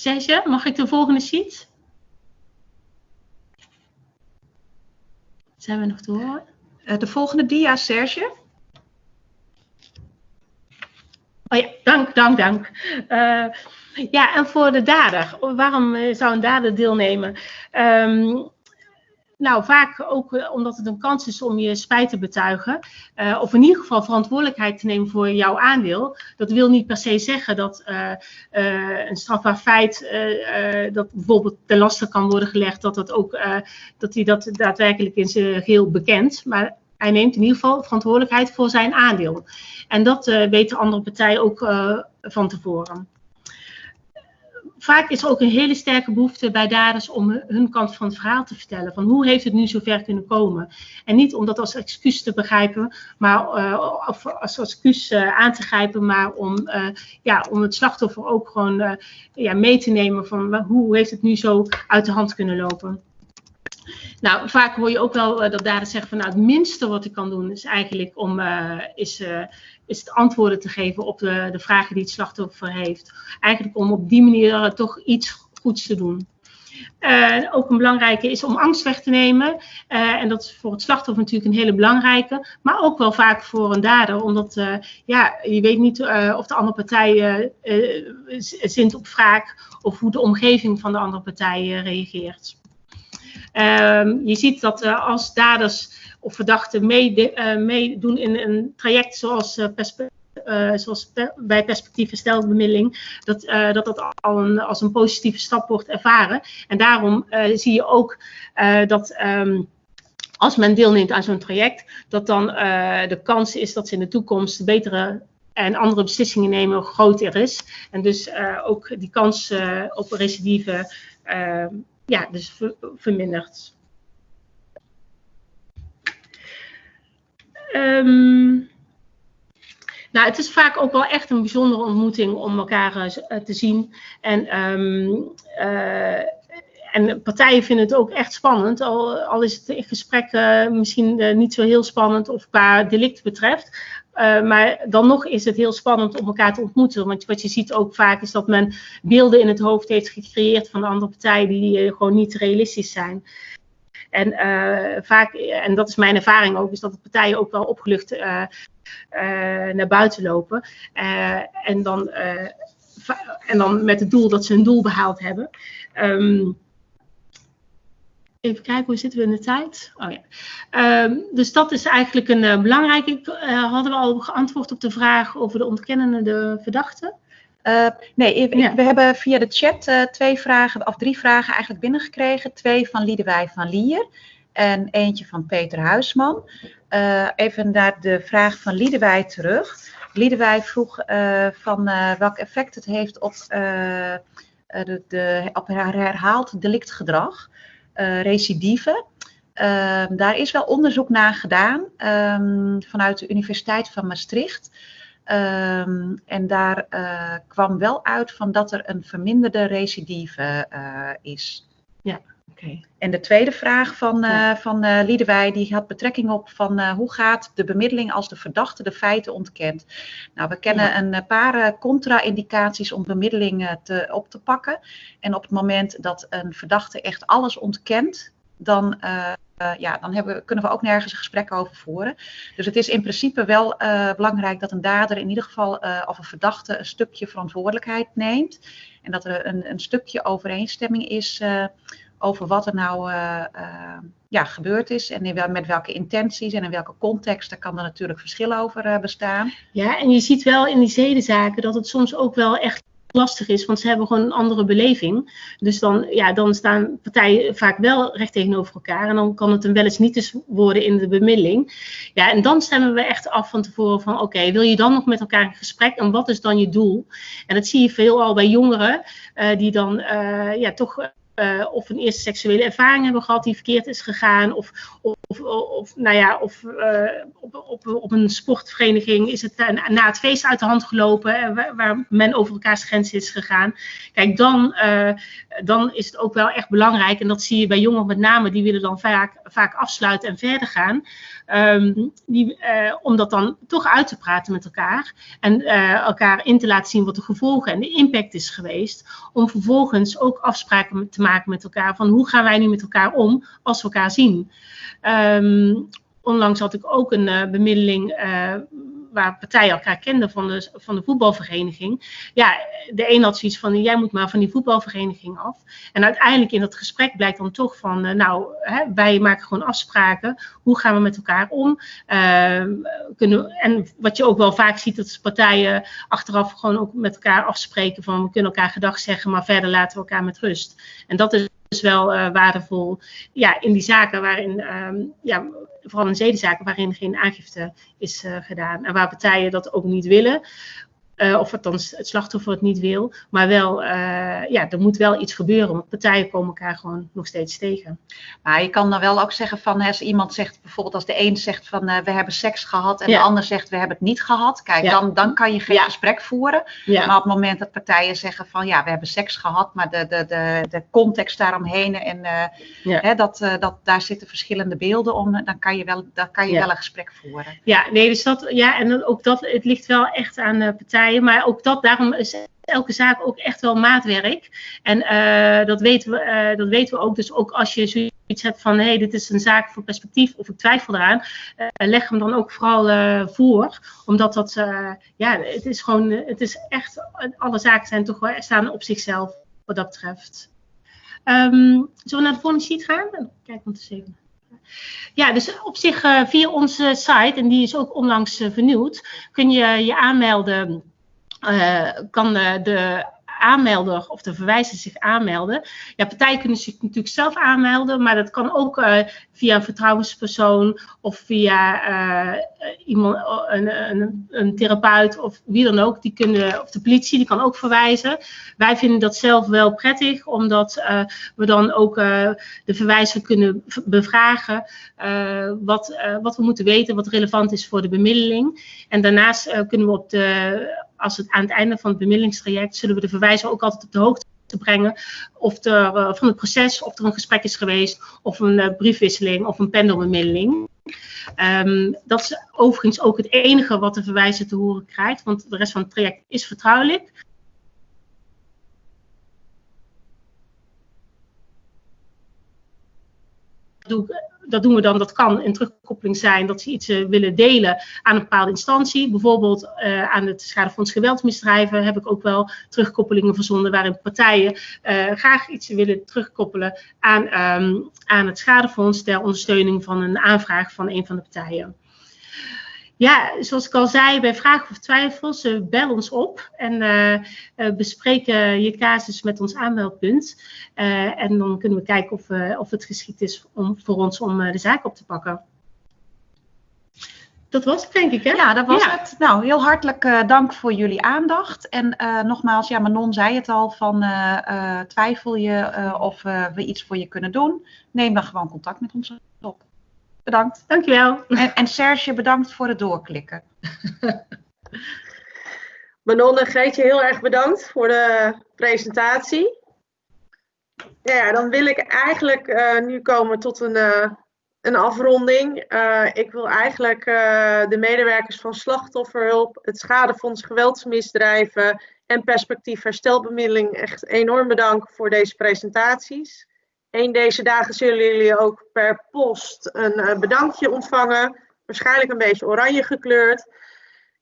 Serge, mag ik de volgende sheet? Zijn we nog te horen? de volgende dia, Serge. Oh ja, dank, dank, dank. Uh, ja, en voor de dader. Waarom zou een dader deelnemen? Um, nou, vaak ook eh, omdat het een kans is om je spijt te betuigen. Uh, of in ieder geval verantwoordelijkheid te nemen voor jouw aandeel. Dat wil niet per se zeggen dat uh, een strafbaar feit, dat bijvoorbeeld ten laste kan worden gelegd, dat, dat, ook, dat hij dat daadwerkelijk in zijn geheel bekent. Maar hij neemt in ieder geval verantwoordelijkheid voor zijn aandeel. En dat weet de andere partij ook van tevoren vaak is er ook een hele sterke behoefte bij daders om hun kant van het verhaal te vertellen. Van hoe heeft het nu zover kunnen komen? En niet om dat als excuus te begrijpen, maar uh, als excuus uh, aan te grijpen, maar om, uh, ja, om het slachtoffer ook gewoon ja, mee te nemen van hoe heeft het nu zo uit de hand kunnen lopen. Nou, vaak hoor je ook wel dat daders zeggen van nou, het minste wat ik kan doen is eigenlijk om is, is het antwoorden te geven op de, de vragen die het slachtoffer heeft. Eigenlijk om op die manier uh, toch iets goeds te doen. Uh, ook een belangrijke is om angst weg te nemen. Uh, en dat is voor het slachtoffer natuurlijk een hele belangrijke. Maar ook wel vaak voor een dader. Omdat ja, je weet niet of de andere partij zint op wraak. Of hoe de omgeving van de andere partij reageert. Ehm, je ziet dat als daders of verdachten meedoen uh, mee in een traject zoals, uh, uh, zoals bij perspectief bemiddeling, dat, dat dat al als een positieve stap wordt ervaren. En daarom zie je ook dat. Um, als men deelneemt aan zo'n traject, dat dan de kans is dat ze in de toekomst betere en andere beslissingen nemen groter is. En dus ook die kans op recidive ja, dus vermindert. Um, nou, het is vaak ook wel echt een bijzondere ontmoeting om elkaar uh, te zien. En, um, uh, en partijen vinden het ook echt spannend, al, al is het in gesprek misschien niet zo heel spannend of qua delict betreft. maar dan nog is het heel spannend om elkaar te ontmoeten. Want wat je ziet ook vaak is dat men beelden in het hoofd heeft gecreëerd van de andere partij die gewoon niet realistisch zijn. En uh, vaak, en dat is mijn ervaring ook, is dat de partijen ook wel opgelucht uh, uh, naar buiten lopen. en, dan, en dan met het doel dat ze hun doel behaald hebben. Um, Even kijken, hoe zitten we in de tijd? Oh ja. Um, dus dat is eigenlijk een uh, belangrijke. Hadden we al geantwoord op de vraag over de ontkennende verdachte? Uh, nee, ik, ja. we hebben via de chat uh, twee vragen, of drie vragen eigenlijk binnengekregen. Twee van Liedewij van Lier en eentje van Peter Huisman. Uh, even naar de vraag van Liedewij terug. Liedewij vroeg van welk effect het heeft op, de, de, op herhaald delictgedrag, recidive. daar is wel onderzoek naar gedaan um, vanuit de Universiteit van Maastricht. Um, en daar uh, kwam wel uit van dat er een verminderde recidive uh, is. Ja, oké. Okay. En de tweede vraag van, ja. van Liedewij, die had betrekking op van hoe gaat de bemiddeling als de verdachte de feiten ontkent. Nou, we kennen ja. een paar contra-indicaties om bemiddeling te, op te pakken. En op het moment dat een verdachte echt alles ontkent, dan uh, ja, dan hebben, kunnen we ook nergens een gesprek over voeren. Dus het is in principe wel uh, belangrijk dat een dader in ieder geval of een verdachte een stukje verantwoordelijkheid neemt. En dat er een, een stukje overeenstemming is over wat er nou ja, gebeurd is. En in, met welke intenties en in welke context. Daar kan er natuurlijk verschil over bestaan. Ja, en je ziet wel in die zedenzaken dat het soms ook wel echt lastig is, want ze hebben gewoon een andere beleving. Dus dan, ja, dan staan partijen vaak wel recht tegenover elkaar. En dan kan het een wel eens niet eens worden in de bemiddeling. Ja, en dan stemmen we echt af van tevoren van oké, wil je dan nog met elkaar in gesprek en wat is dan je doel? En dat zie je veelal bij jongeren uh, die dan uh, ja, toch uh, of een eerste seksuele ervaring hebben gehad die verkeerd is gegaan. Of, of, of nou ja, of uh, op, op, op een sportvereniging is het na, na het feest uit de hand gelopen. Waar, waar, men over elkaars grenzen is gegaan. Kijk, dan, dan is het ook wel echt belangrijk. En dat zie je bij jongeren met name. Die willen dan vaak, vaak afsluiten en verder gaan. Um, die, uh, om dat dan toch uit te praten met elkaar. En uh, elkaar in te laten zien wat de gevolgen en de impact is geweest. Om vervolgens ook afspraken te maken met elkaar van hoe gaan wij nu met elkaar om als we elkaar zien. Um, onlangs had ik ook een bemiddeling waar partijen elkaar kenden van de, van de voetbalvereniging. Ja, de een had zoiets van, jij moet maar van die voetbalvereniging af. En uiteindelijk in dat gesprek blijkt dan toch van, uh, nou, hè, wij maken gewoon afspraken. Hoe gaan we met elkaar om? Uh, kunnen, en wat je ook wel vaak ziet, dat partijen achteraf gewoon ook met elkaar afspreken van, we kunnen elkaar gedag zeggen, maar verder laten we elkaar met rust. En dat is wel uh, waardevol ja, in die zaken waarin um, ja, vooral in zedenzaken waarin geen aangifte is uh, gedaan. En waar partijen dat ook niet willen. Uh, of althans het slachtoffer het niet wil. Maar wel, uh, ja, er moet wel iets gebeuren. Want partijen komen elkaar gewoon nog steeds tegen. Maar je kan dan wel ook zeggen van, als iemand zegt bijvoorbeeld als de een zegt van uh, we hebben seks gehad en ja. de ander zegt we hebben het niet gehad. Kijk, ja. dan, dan kan je geen ja. gesprek voeren. Maar op het moment dat partijen zeggen van ja, we hebben seks gehad, maar de, de, de, de context daaromheen en hè, dat, dat, daar zitten verschillende beelden om, dan kan je wel, dan kan je wel een gesprek voeren. Ja, nee, dus dat, ja, en ook dat, het ligt wel echt aan partijen maar ook dat, daarom is elke zaak ook echt wel maatwerk. En uh, dat, weten we, uh, dat weten we ook. Dus ook als je zoiets hebt van, hé, hey, dit is een zaak voor perspectief of ik twijfel eraan, uh, leg hem dan ook vooral voor. Omdat dat, ja, het is gewoon, het is echt, alle zaken zijn toch wel, staan op zichzelf wat dat betreft. Um, zullen we naar de volgende sheet gaan? Kijk. Ja, dus op zich via onze site, en die is ook onlangs vernieuwd, kun je je aanmelden kan de, de, aanmelder of de verwijzer zich aanmelden. Ja, partijen kunnen zich natuurlijk zelf aanmelden, maar dat kan ook uh, via een vertrouwenspersoon of via uh, iemand, een, een, een, therapeut of wie dan ook. Die kunnen, of de politie, die kan ook verwijzen. Wij vinden dat zelf wel prettig, omdat uh, we dan ook de verwijzer kunnen bevragen wat, wat we moeten weten, wat relevant is voor de bemiddeling. En daarnaast kunnen we op de als het aan het einde van het bemiddelingstraject zullen we de verwijzer ook altijd op de hoogte brengen of er van het proces, of er een gesprek is geweest, of een briefwisseling of een pendelbemiddeling. Um, dat is overigens ook het enige wat de verwijzer te horen krijgt, want de rest van het traject is vertrouwelijk. Doe ik dat doen we dan, dat kan een terugkoppeling zijn dat ze iets uh, willen delen aan een bepaalde instantie. Bijvoorbeeld uh, aan het Schadefonds Geweldsmisdrijven heb ik ook wel terugkoppelingen verzonden waarin partijen uh, graag iets willen terugkoppelen aan, um, aan het Schadefonds ter ondersteuning van een aanvraag van een van de partijen. Ja, zoals ik al zei, bij vragen of twijfels, uh, bel ons op en uh, uh, bespreek je casus met ons aanmeldpunt. en dan kunnen we kijken of, of het geschikt is om, voor ons om de zaak op te pakken. Dat was het, denk ik, hè? Ja, dat was ja. het. Nou, heel hartelijk dank voor jullie aandacht. En nogmaals, ja, Manon zei het al, van twijfel je of we iets voor je kunnen doen? Neem dan gewoon contact met ons op. Bedankt. Dankjewel. En, en Serge, bedankt voor het doorklikken. [laughs] Manon en Greetje, heel erg bedankt voor de presentatie. Ja, dan wil ik eigenlijk uh, nu komen tot een, uh, een afronding. Uh, ik wil eigenlijk de medewerkers van Slachtofferhulp, het Schadefonds Geweldsmisdrijven en Perspectief Herstelbemiddeling echt enorm bedanken voor deze presentaties. Een deze dagen zullen jullie ook per post een uh, bedankje ontvangen. Waarschijnlijk een beetje oranje gekleurd.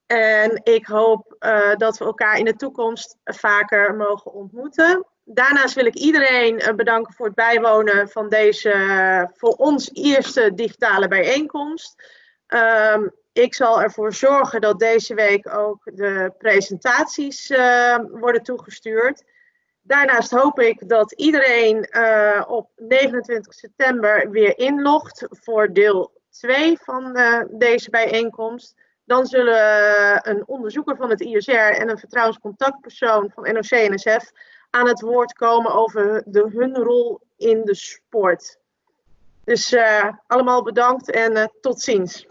En ik hoop uh, dat we elkaar in de toekomst vaker mogen ontmoeten. Daarnaast wil ik iedereen uh, bedanken voor het bijwonen van deze voor ons eerste digitale bijeenkomst. Um, ik zal ervoor zorgen dat deze week ook de presentaties worden toegestuurd. Daarnaast hoop ik dat iedereen uh, op 29 september weer inlogt voor deel 2 van uh, deze bijeenkomst. Dan zullen uh, een onderzoeker van het ISR en een vertrouwenscontactpersoon van NOC-NSF aan het woord komen over de, hun rol in de sport. Dus allemaal bedankt en tot ziens.